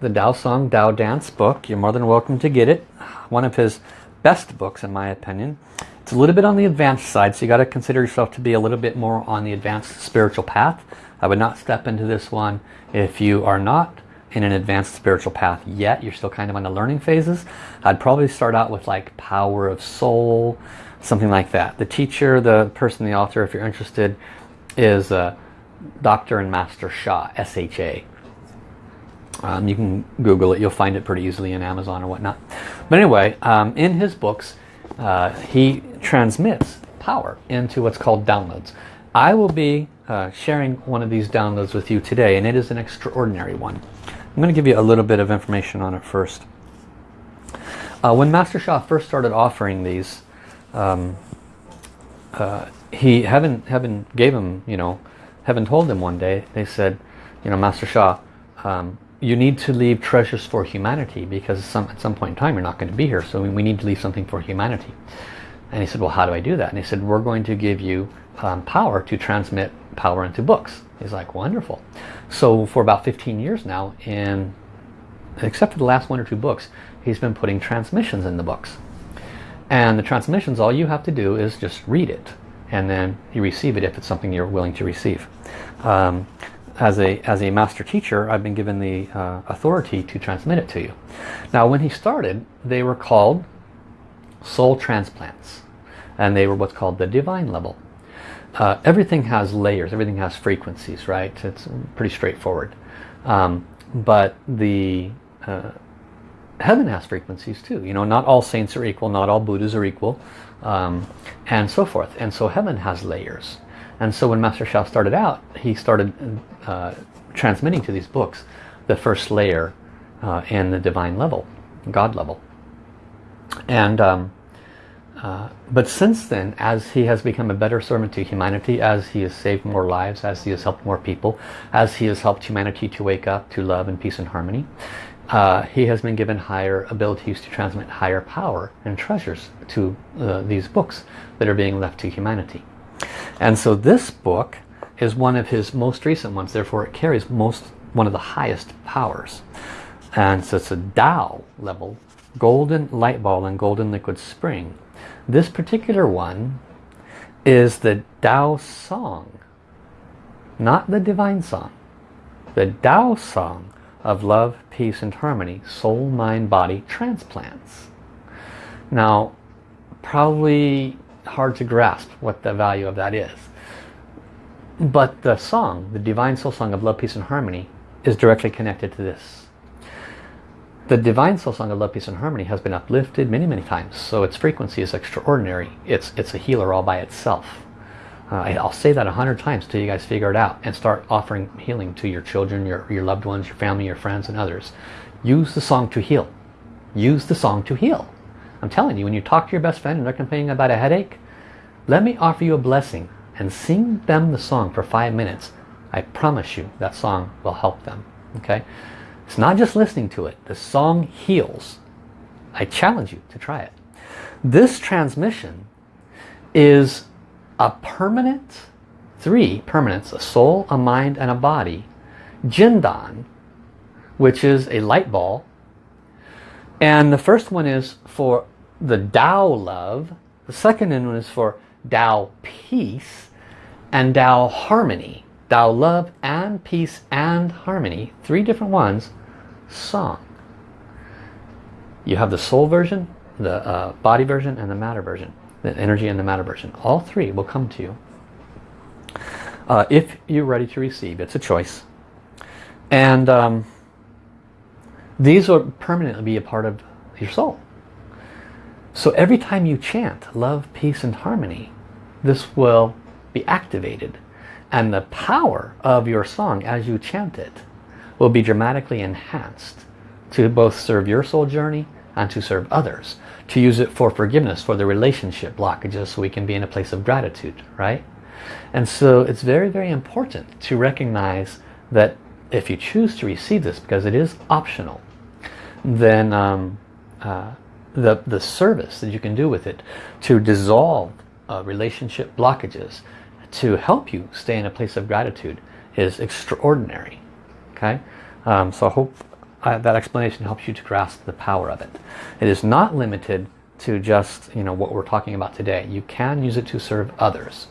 Speaker 1: the Dao Song Dao Dance book. You're more than welcome to get it. One of his best books in my opinion. It's a little bit on the advanced side so you got to consider yourself to be a little bit more on the advanced spiritual path. I would not step into this one if you are not in an advanced spiritual path yet. You're still kind of on the learning phases. I'd probably start out with like Power of Soul, something like that. The teacher, the person, the author, if you're interested, is uh, Dr. and Master Sha, S-H-A. Um, you can Google it. You'll find it pretty easily in Amazon or whatnot. But anyway, um, in his books, uh, he transmits power into what's called downloads. I will be uh, sharing one of these downloads with you today, and it is an extraordinary one. I'm going to give you a little bit of information on it first. Uh, when Master Sha first started offering these, um, uh, he heaven heaven gave him, you know, heaven told him one day. They said, you know, Master Sha, um, you need to leave treasures for humanity because some, at some point in time you're not going to be here. So we, need to leave something for humanity. And he said well how do I do that? And he said we're going to give you um, power to transmit power into books. He's like wonderful. So for about 15 years now in except for the last one or two books he's been putting transmissions in the books. And the transmissions all you have to do is just read it and then you receive it if it's something you're willing to receive. Um, as a, as a master teacher, I've been given the uh, authority to transmit it to you. Now, when he started, they were called soul transplants. And they were what's called the divine level. Uh, everything has layers, everything has frequencies, right? It's pretty straightforward. Um, but the uh, heaven has frequencies too. You know, not all saints are equal, not all Buddhas are equal, um, and so forth. And so heaven has layers. And so when Master Sha started out, he started uh, transmitting to these books the first layer uh, in the divine level, God level. And um, uh, but since then, as he has become a better servant to humanity, as he has saved more lives, as he has helped more people, as he has helped humanity to wake up to love and peace and harmony, uh, he has been given higher abilities to transmit higher power and treasures to uh, these books that are being left to humanity. And so this book is one of his most recent ones, therefore it carries most one of the highest powers. And so it's a Tao level, golden light ball and golden liquid spring. This particular one is the Tao song, not the divine song. The Tao song of love, peace and harmony, soul, mind, body, transplants. Now, probably hard to grasp what the value of that is. But the song, the Divine Soul Song of Love, Peace and Harmony, is directly connected to this. The Divine Soul Song of Love, Peace and Harmony has been uplifted many, many times. So its frequency is extraordinary. It's, it's a healer all by itself. Uh, I'll say that a hundred times till you guys figure it out and start offering healing to your children, your, your loved ones, your family, your friends and others. Use the song to heal. Use the song to heal. I'm telling you, when you talk to your best friend and they're complaining about a headache, let me offer you a blessing and sing them the song for five minutes. I promise you that song will help them. Okay? It's not just listening to it. The song heals. I challenge you to try it. This transmission is a permanent, three permanents, a soul, a mind, and a body, Jindan, which is a light ball. And the first one is for the Tao love. The second one is for Tao peace and Tao harmony. Tao love and peace and harmony. Three different ones song. You have the soul version, the uh, body version, and the matter version. The energy and the matter version. All three will come to you. Uh, if you're ready to receive. It's a choice. And um, these will permanently be a part of your soul. So every time you chant love, peace, and harmony, this will be activated. And the power of your song as you chant it will be dramatically enhanced to both serve your soul journey and to serve others. To use it for forgiveness, for the relationship blockages so we can be in a place of gratitude, right? And so it's very, very important to recognize that if you choose to receive this, because it is optional, then um, uh, the, the service that you can do with it to dissolve uh, relationship blockages, to help you stay in a place of gratitude is extraordinary okay? Um, so I hope uh, that explanation helps you to grasp the power of it. It is not limited to just you know what we're talking about today. You can use it to serve others.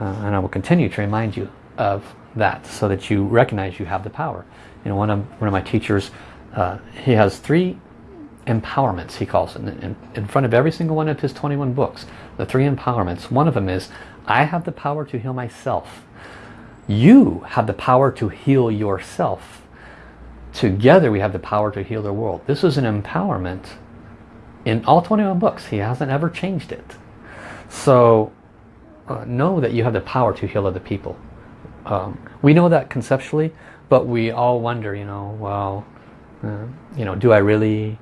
Speaker 1: Uh, and I will continue to remind you of that so that you recognize you have the power. You know one of one of my teachers uh, he has three empowerments he calls it in, in front of every single one of his 21 books the three empowerments one of them is I have the power to heal myself you have the power to heal yourself. Together we have the power to heal the world. This is an empowerment in all 21 books. He hasn't ever changed it. So uh, know that you have the power to heal other people. Um, we know that conceptually, but we all wonder, you know, well, uh, you know, do I really?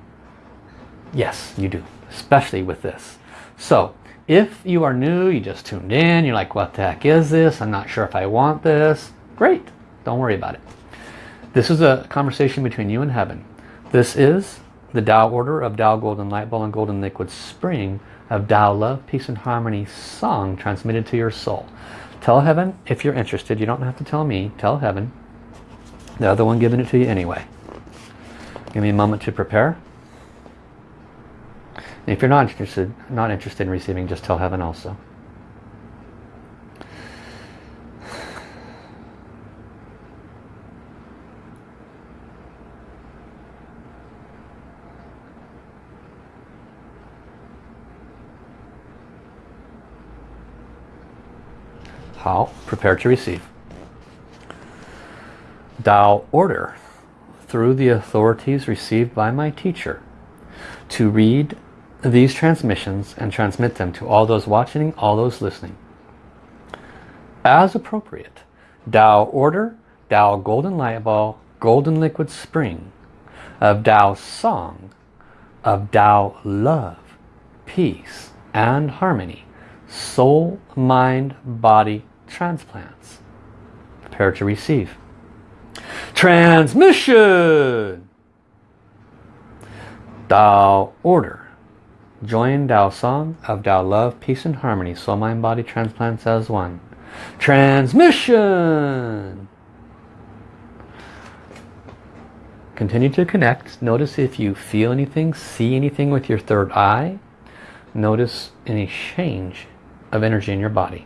Speaker 1: Yes, you do, especially with this. So if you are new, you just tuned in, you're like, what the heck is this? I'm not sure if I want this. Great, don't worry about it. This is a conversation between you and heaven. This is the Tao order of Tao Golden Light Ball and Golden Liquid Spring of Tao Love, Peace and Harmony song transmitted to your soul. Tell heaven if you're interested. You don't have to tell me. Tell heaven. The other one giving it to you anyway. Give me a moment to prepare. If you're not interested, not interested in receiving, just tell heaven also. How? Prepare to receive. Tao order through the authorities received by my teacher to read these transmissions and transmit them to all those watching, all those listening. As appropriate, Tao Order, Tao Golden Light Ball, Golden Liquid Spring, of Tao Song, of Tao Love, Peace and Harmony, Soul, Mind, Body Transplants. Prepare to receive. Transmission! Tao Order. Join Tao Song of Tao Love, Peace and Harmony. Soul, Mind, Body Transplants as one. Transmission! Continue to connect. Notice if you feel anything, see anything with your third eye. Notice any change of energy in your body.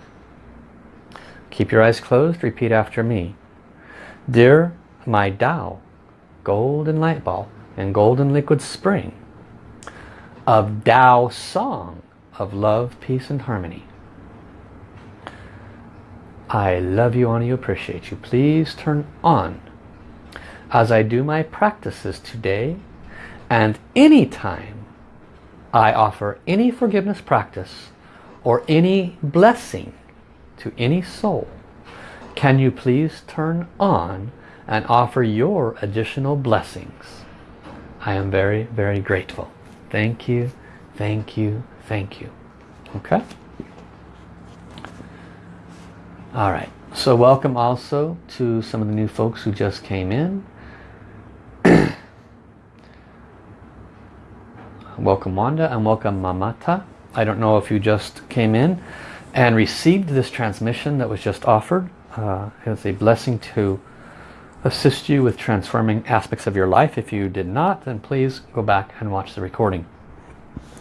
Speaker 1: Keep your eyes closed. Repeat after me. Dear my Tao, golden light ball and golden liquid spring of Tao song of love, peace and harmony. I love you, honor you, appreciate you. Please turn on as I do my practices today and any time I offer any forgiveness practice or any blessing to any soul, can you please turn on and offer your additional blessings? I am very, very grateful. Thank you, thank you, thank you. Okay? All right. So welcome also to some of the new folks who just came in. welcome Wanda and welcome Mamata. I don't know if you just came in and received this transmission that was just offered. Uh, it's a blessing to assist you with transforming aspects of your life. If you did not, then please go back and watch the recording.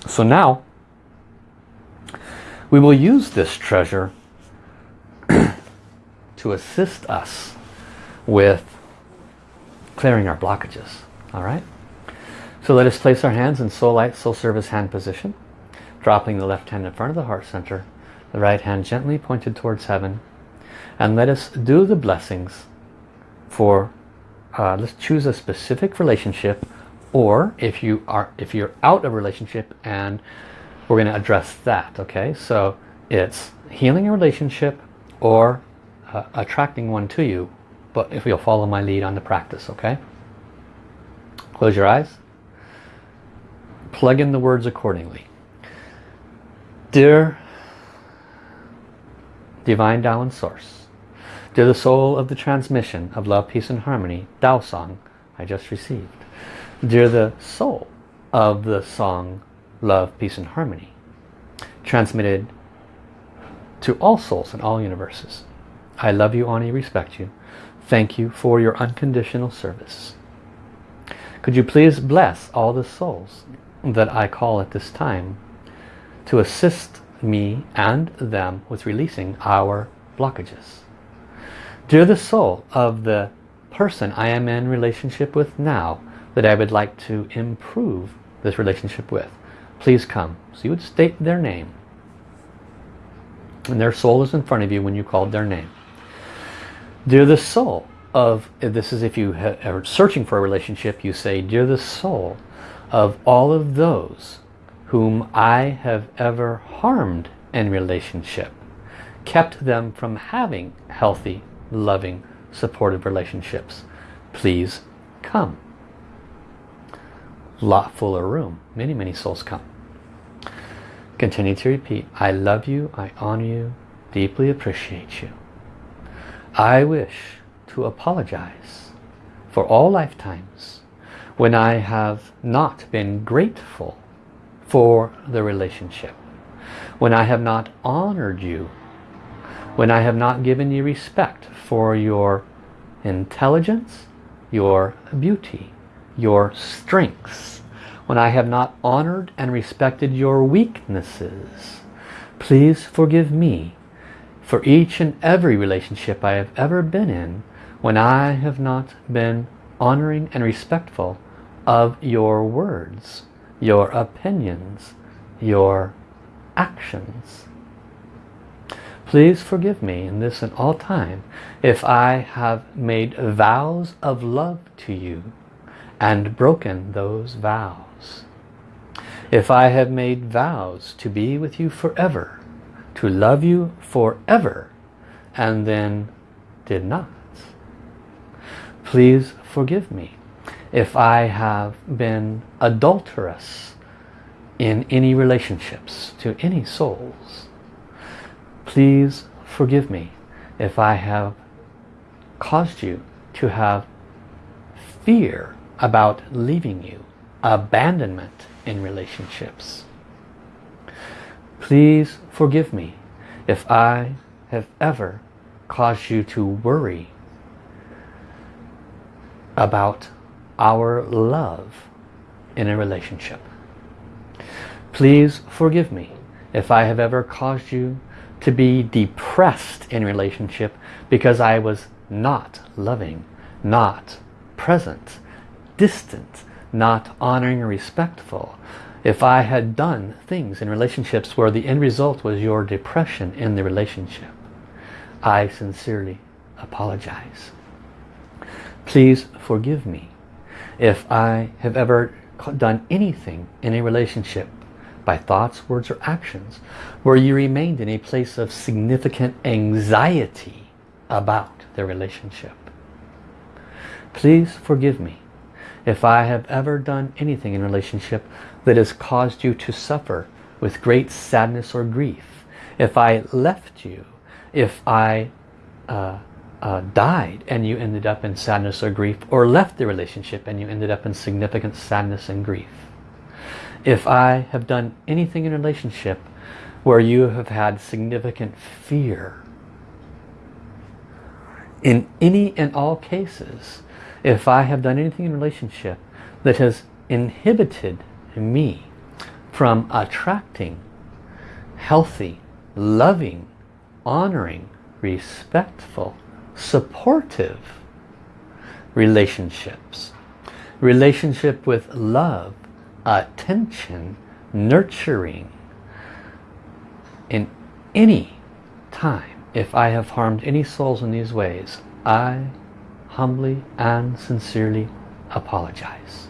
Speaker 1: So now, we will use this treasure to assist us with clearing our blockages. All right? So let us place our hands in soul light, soul service hand position, dropping the left hand in front of the heart center, the right hand gently pointed towards heaven, and let us do the blessings for, uh, let's choose a specific relationship, or if you are, if you're out of relationship and we're going to address that, okay? So it's healing a relationship or uh, attracting one to you but if you'll follow my lead on the practice okay? Close your eyes. Plug in the words accordingly. Dear divine Tao source dear the soul of the transmission of love peace and harmony Tao song I just received dear the soul of the song love peace and harmony transmitted to all souls in all universes I love you, you, respect you. Thank you for your unconditional service. Could you please bless all the souls that I call at this time to assist me and them with releasing our blockages. Dear the soul of the person I am in relationship with now that I would like to improve this relationship with, please come. So you would state their name. And their soul is in front of you when you called their name. Dear the soul of, this is if you are searching for a relationship, you say, Dear the soul of all of those whom I have ever harmed in relationship, kept them from having healthy, loving, supportive relationships. Please come. Lot fuller room. Many, many souls come. Continue to repeat. I love you. I honor you. Deeply appreciate you. I wish to apologize for all lifetimes when I have not been grateful for the relationship, when I have not honored you, when I have not given you respect for your intelligence, your beauty, your strengths, when I have not honored and respected your weaknesses. Please forgive me for each and every relationship I have ever been in when I have not been honoring and respectful of your words, your opinions, your actions. Please forgive me in this and all time if I have made vows of love to you and broken those vows. If I have made vows to be with you forever, to love you forever, and then did not, please forgive me if I have been adulterous in any relationships to any souls. Please forgive me if I have caused you to have fear about leaving you, abandonment in relationships. Please forgive me if I have ever caused you to worry about our love in a relationship. Please forgive me if I have ever caused you to be depressed in relationship because I was not loving, not present, distant, not honoring or respectful. If I had done things in relationships where the end result was your depression in the relationship, I sincerely apologize. Please forgive me if I have ever done anything in a relationship by thoughts, words or actions where you remained in a place of significant anxiety about the relationship. Please forgive me if I have ever done anything in relationship that has caused you to suffer with great sadness or grief. If I left you, if I uh, uh, died and you ended up in sadness or grief, or left the relationship and you ended up in significant sadness and grief. If I have done anything in relationship where you have had significant fear, in any and all cases, if I have done anything in relationship that has inhibited me from attracting healthy, loving, honoring, respectful, supportive relationships. Relationship with love, attention, nurturing. In any time, if I have harmed any souls in these ways, I humbly and sincerely apologize.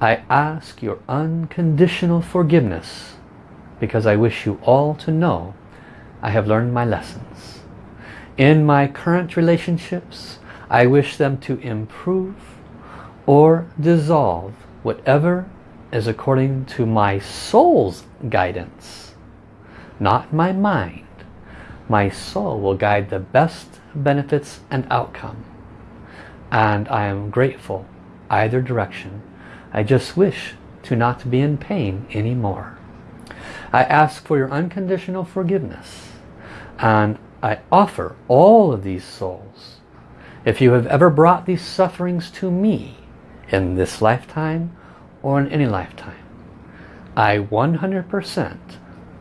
Speaker 1: I ask your unconditional forgiveness because I wish you all to know I have learned my lessons. In my current relationships, I wish them to improve or dissolve whatever is according to my soul's guidance, not my mind. My soul will guide the best benefits and outcome. And I am grateful either direction. I just wish to not be in pain anymore. I ask for your unconditional forgiveness and I offer all of these souls. If you have ever brought these sufferings to me in this lifetime or in any lifetime, I 100%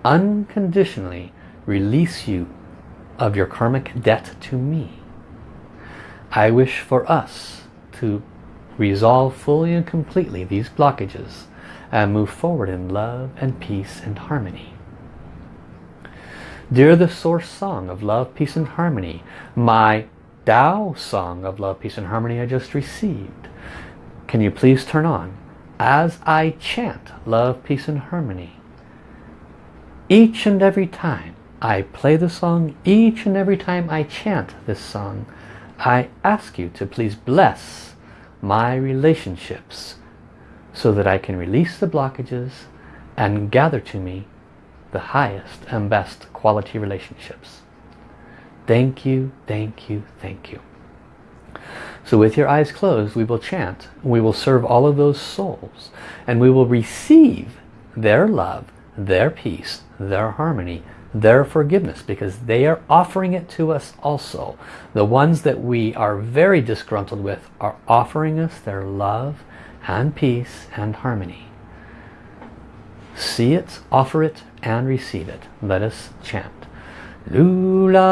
Speaker 1: unconditionally release you of your karmic debt to me. I wish for us to resolve fully and completely these blockages and move forward in love and peace and harmony. Dear the source song of love, peace and harmony, my Tao song of love, peace and harmony I just received. Can you please turn on as I chant love, peace and harmony each and every time I play the song each and every time I chant this song. I ask you to please bless my relationships so that I can release the blockages and gather to me the highest and best quality relationships. Thank you, thank you, thank you. So with your eyes closed, we will chant. We will serve all of those souls. And we will receive their love, their peace, their harmony, their forgiveness because they are offering it to us also. The ones that we are very disgruntled with are offering us their love and peace and harmony. See it, offer it, and receive it. Let us chant. Lula,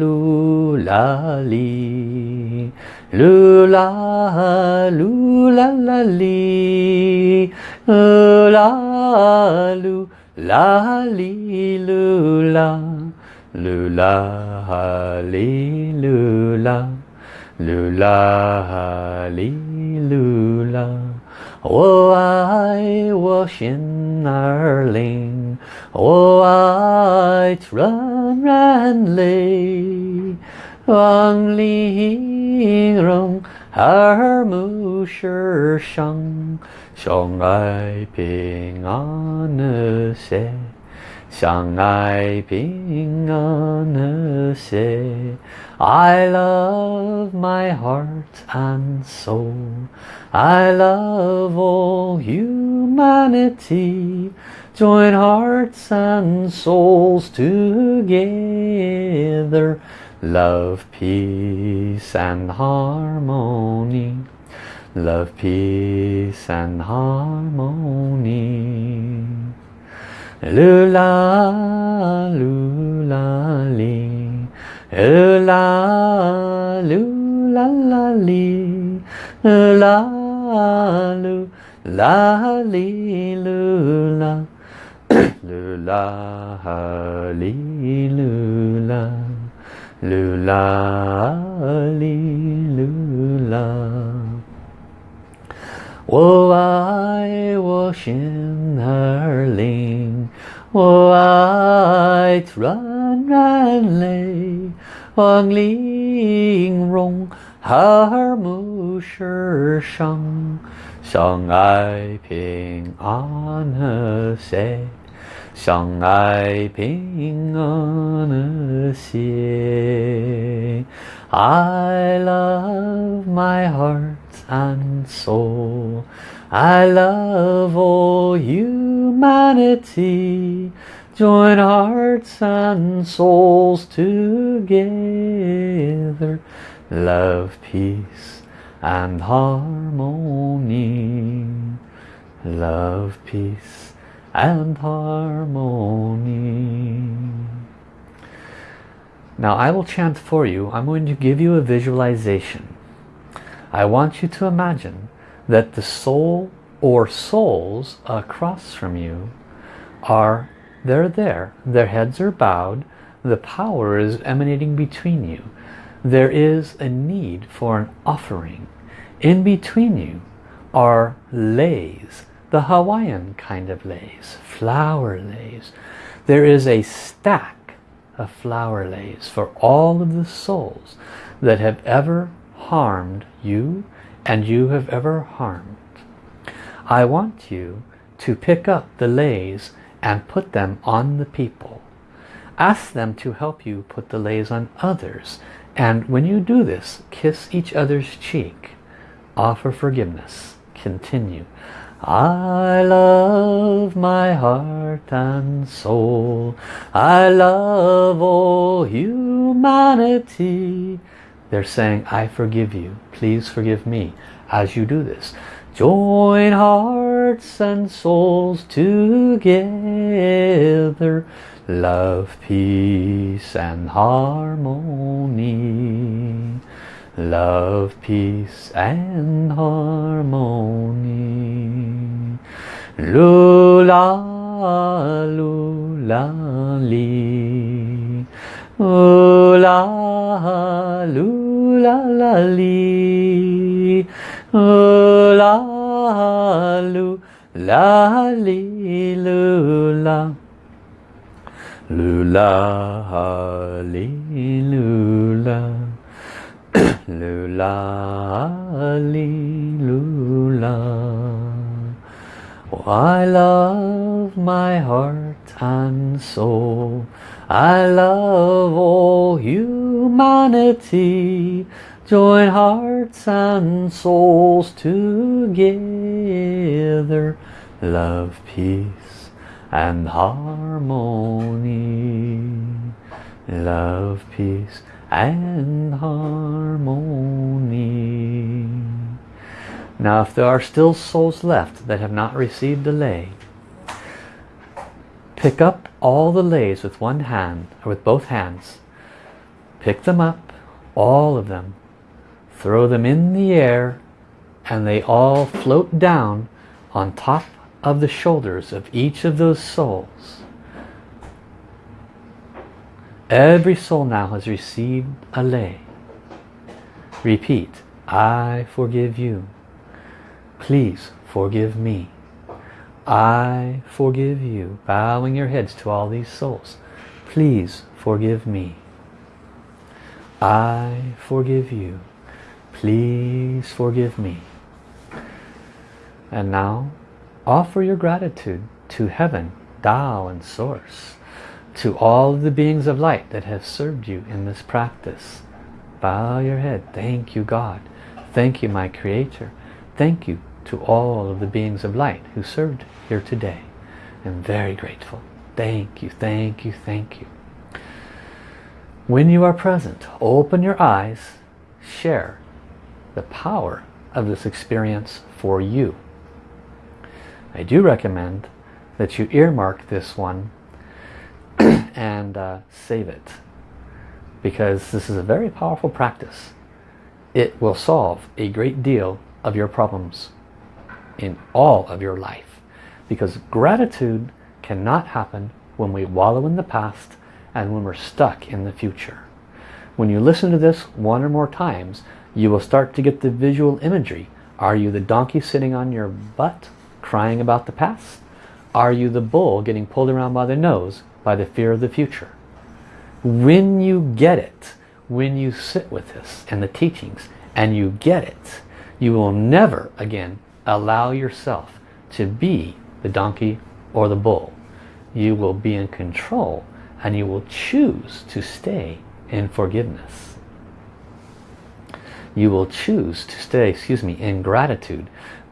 Speaker 1: lula, li. Lula, lula, la, li. Lula, lula. La li lu la, lu la ha li lu la, Lula li lula，我爱我心儿灵， Oh, I run run lay. Wang li rong Har mu shi shang. Xiong ai ping an se. Xiang ai ping an se. I love my heart and soul. I love all humanity. Join hearts and souls together Love, peace and harmony Love, peace and harmony Lula, lula, li. Lula, lula, la, li. La, lu, la, li, lula. 噜啦哈哩噜啦，噜啦哈哩噜啦。我爱我心儿灵，我爱软软肋，往灵容哈尔木石上。相爱平安和谐，相爱平安和谐。I love my heart and soul. I love all humanity. Join hearts and souls together. Love, peace and harmony. Love, peace and harmony. Now I will chant for you. I'm going to give you a visualization. I want you to imagine that the soul or souls across from you are, they're there. Their heads are bowed. The power is emanating between you. There is a need for an offering. In between you are leis, the Hawaiian kind of leis, flower leis. There is a stack of flower leis for all of the souls that have ever harmed you and you have ever harmed. I want you to pick up the leis and put them on the people. Ask them to help you put the leis on others. And when you do this, kiss each other's cheek. Offer forgiveness. Continue. I love my heart and soul. I love all humanity. They're saying, I forgive you. Please forgive me as you do this. Join hearts and souls together. Love, peace and harmony. Love, peace and harmony. Lula, lula, li. Lula, lula, la, li. Lula, lula, li, lula. Lula, li, lula. Lula. Oh, I love my heart and soul. I love all humanity. Join hearts and souls together. Love, peace and harmony. Love, peace and harmony. Now if there are still souls left that have not received the lei pick up all the leis with one hand, or with both hands. Pick them up, all of them. Throw them in the air, and they all float down on top of the shoulders of each of those souls. Every soul now has received a lei. Repeat, I forgive you. Please forgive me. I forgive you. Bowing your heads to all these souls. Please forgive me. I forgive you. Please forgive me. And now offer your gratitude to heaven, Tao and Source, to all the beings of light that have served you in this practice. Bow your head. Thank you, God. Thank you, my Creator. Thank you to all of the beings of light who served here today. I'm very grateful. Thank you, thank you, thank you. When you are present, open your eyes, share the power of this experience for you. I do recommend that you earmark this one and uh, save it because this is a very powerful practice. It will solve a great deal of your problems in all of your life because gratitude cannot happen when we wallow in the past and when we're stuck in the future. When you listen to this one or more times, you will start to get the visual imagery. Are you the donkey sitting on your butt, crying about the past? Are you the bull getting pulled around by the nose by the fear of the future? When you get it, when you sit with this and the teachings, and you get it, you will never again allow yourself to be the donkey or the bull. You will be in control and you will choose to stay in forgiveness. You will choose to stay, excuse me, in gratitude,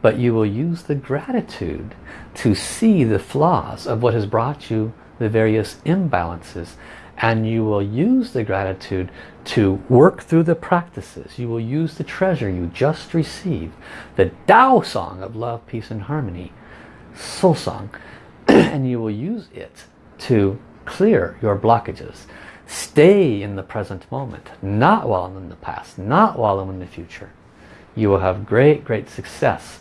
Speaker 1: but you will use the gratitude to see the flaws of what has brought you the various imbalances and you will use the gratitude to work through the practices. You will use the treasure you just received, the Tao song of love, peace and harmony, soul song, and you will use it to clear your blockages. Stay in the present moment, not while in the past, not while in the future. You will have great, great success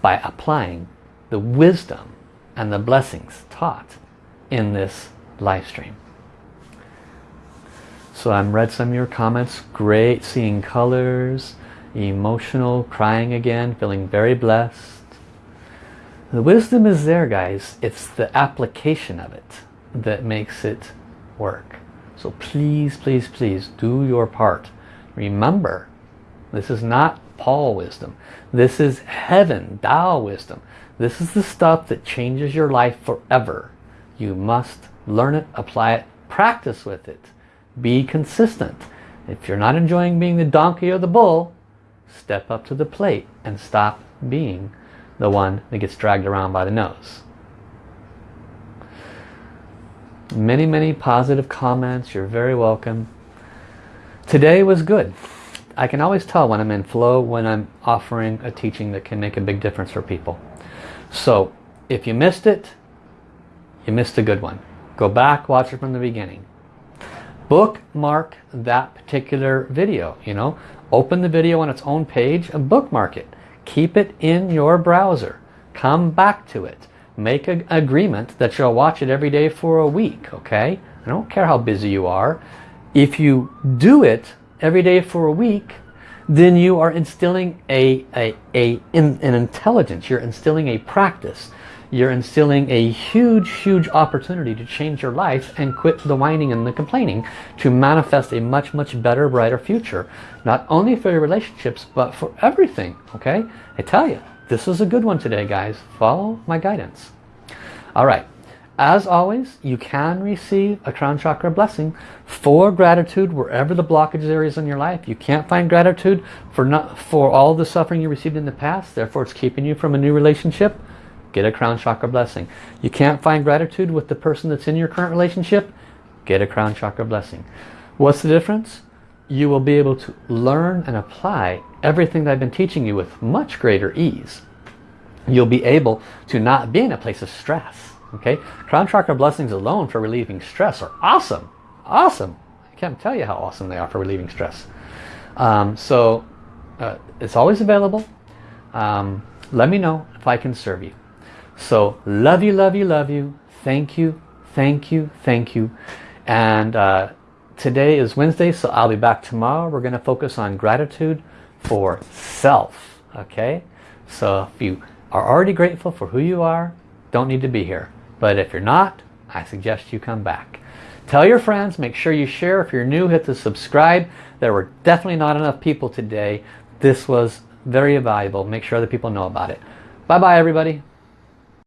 Speaker 1: by applying the wisdom and the blessings taught in this live stream. So I'm read some of your comments. Great seeing colors, emotional, crying again, feeling very blessed. The wisdom is there guys. It's the application of it that makes it work. So please, please, please do your part. Remember, this is not Paul wisdom. This is heaven, Tao wisdom. This is the stuff that changes your life forever. You must learn it, apply it, practice with it. Be consistent. If you're not enjoying being the donkey or the bull, step up to the plate and stop being the one that gets dragged around by the nose. Many, many positive comments. You're very welcome. Today was good. I can always tell when I'm in flow, when I'm offering a teaching that can make a big difference for people. So if you missed it, you missed a good one. Go back, watch it from the beginning. Bookmark that particular video, you know. Open the video on its own page and bookmark it. Keep it in your browser. Come back to it make an agreement that you'll watch it every day for a week okay I don't care how busy you are if you do it every day for a week then you are instilling a, a, a in, an intelligence you're instilling a practice you're instilling a huge huge opportunity to change your life and quit the whining and the complaining to manifest a much much better brighter future not only for your relationships but for everything okay I tell you this is a good one today, guys. Follow my guidance. All right. As always, you can receive a crown chakra blessing for gratitude wherever the blockage areas in your life. You can't find gratitude for not for all the suffering you received in the past, therefore it's keeping you from a new relationship. Get a crown chakra blessing. You can't find gratitude with the person that's in your current relationship. Get a crown chakra blessing. What's the difference? You will be able to learn and apply everything that I've been teaching you with much greater ease. You'll be able to not be in a place of stress. Okay, Crown Chakra blessings alone for relieving stress are awesome. Awesome. I can't tell you how awesome they are for relieving stress. Um, so uh, it's always available. Um, let me know if I can serve you. So love you, love you, love you. Thank you, thank you, thank you. And uh, today is Wednesday, so I'll be back tomorrow. We're going to focus on gratitude for self. Okay? So if you are already grateful for who you are, don't need to be here. But if you're not, I suggest you come back. Tell your friends, make sure you share. If you're new, hit the subscribe. There were definitely not enough people today. This was very valuable. Make sure other people know about it. Bye-bye, everybody.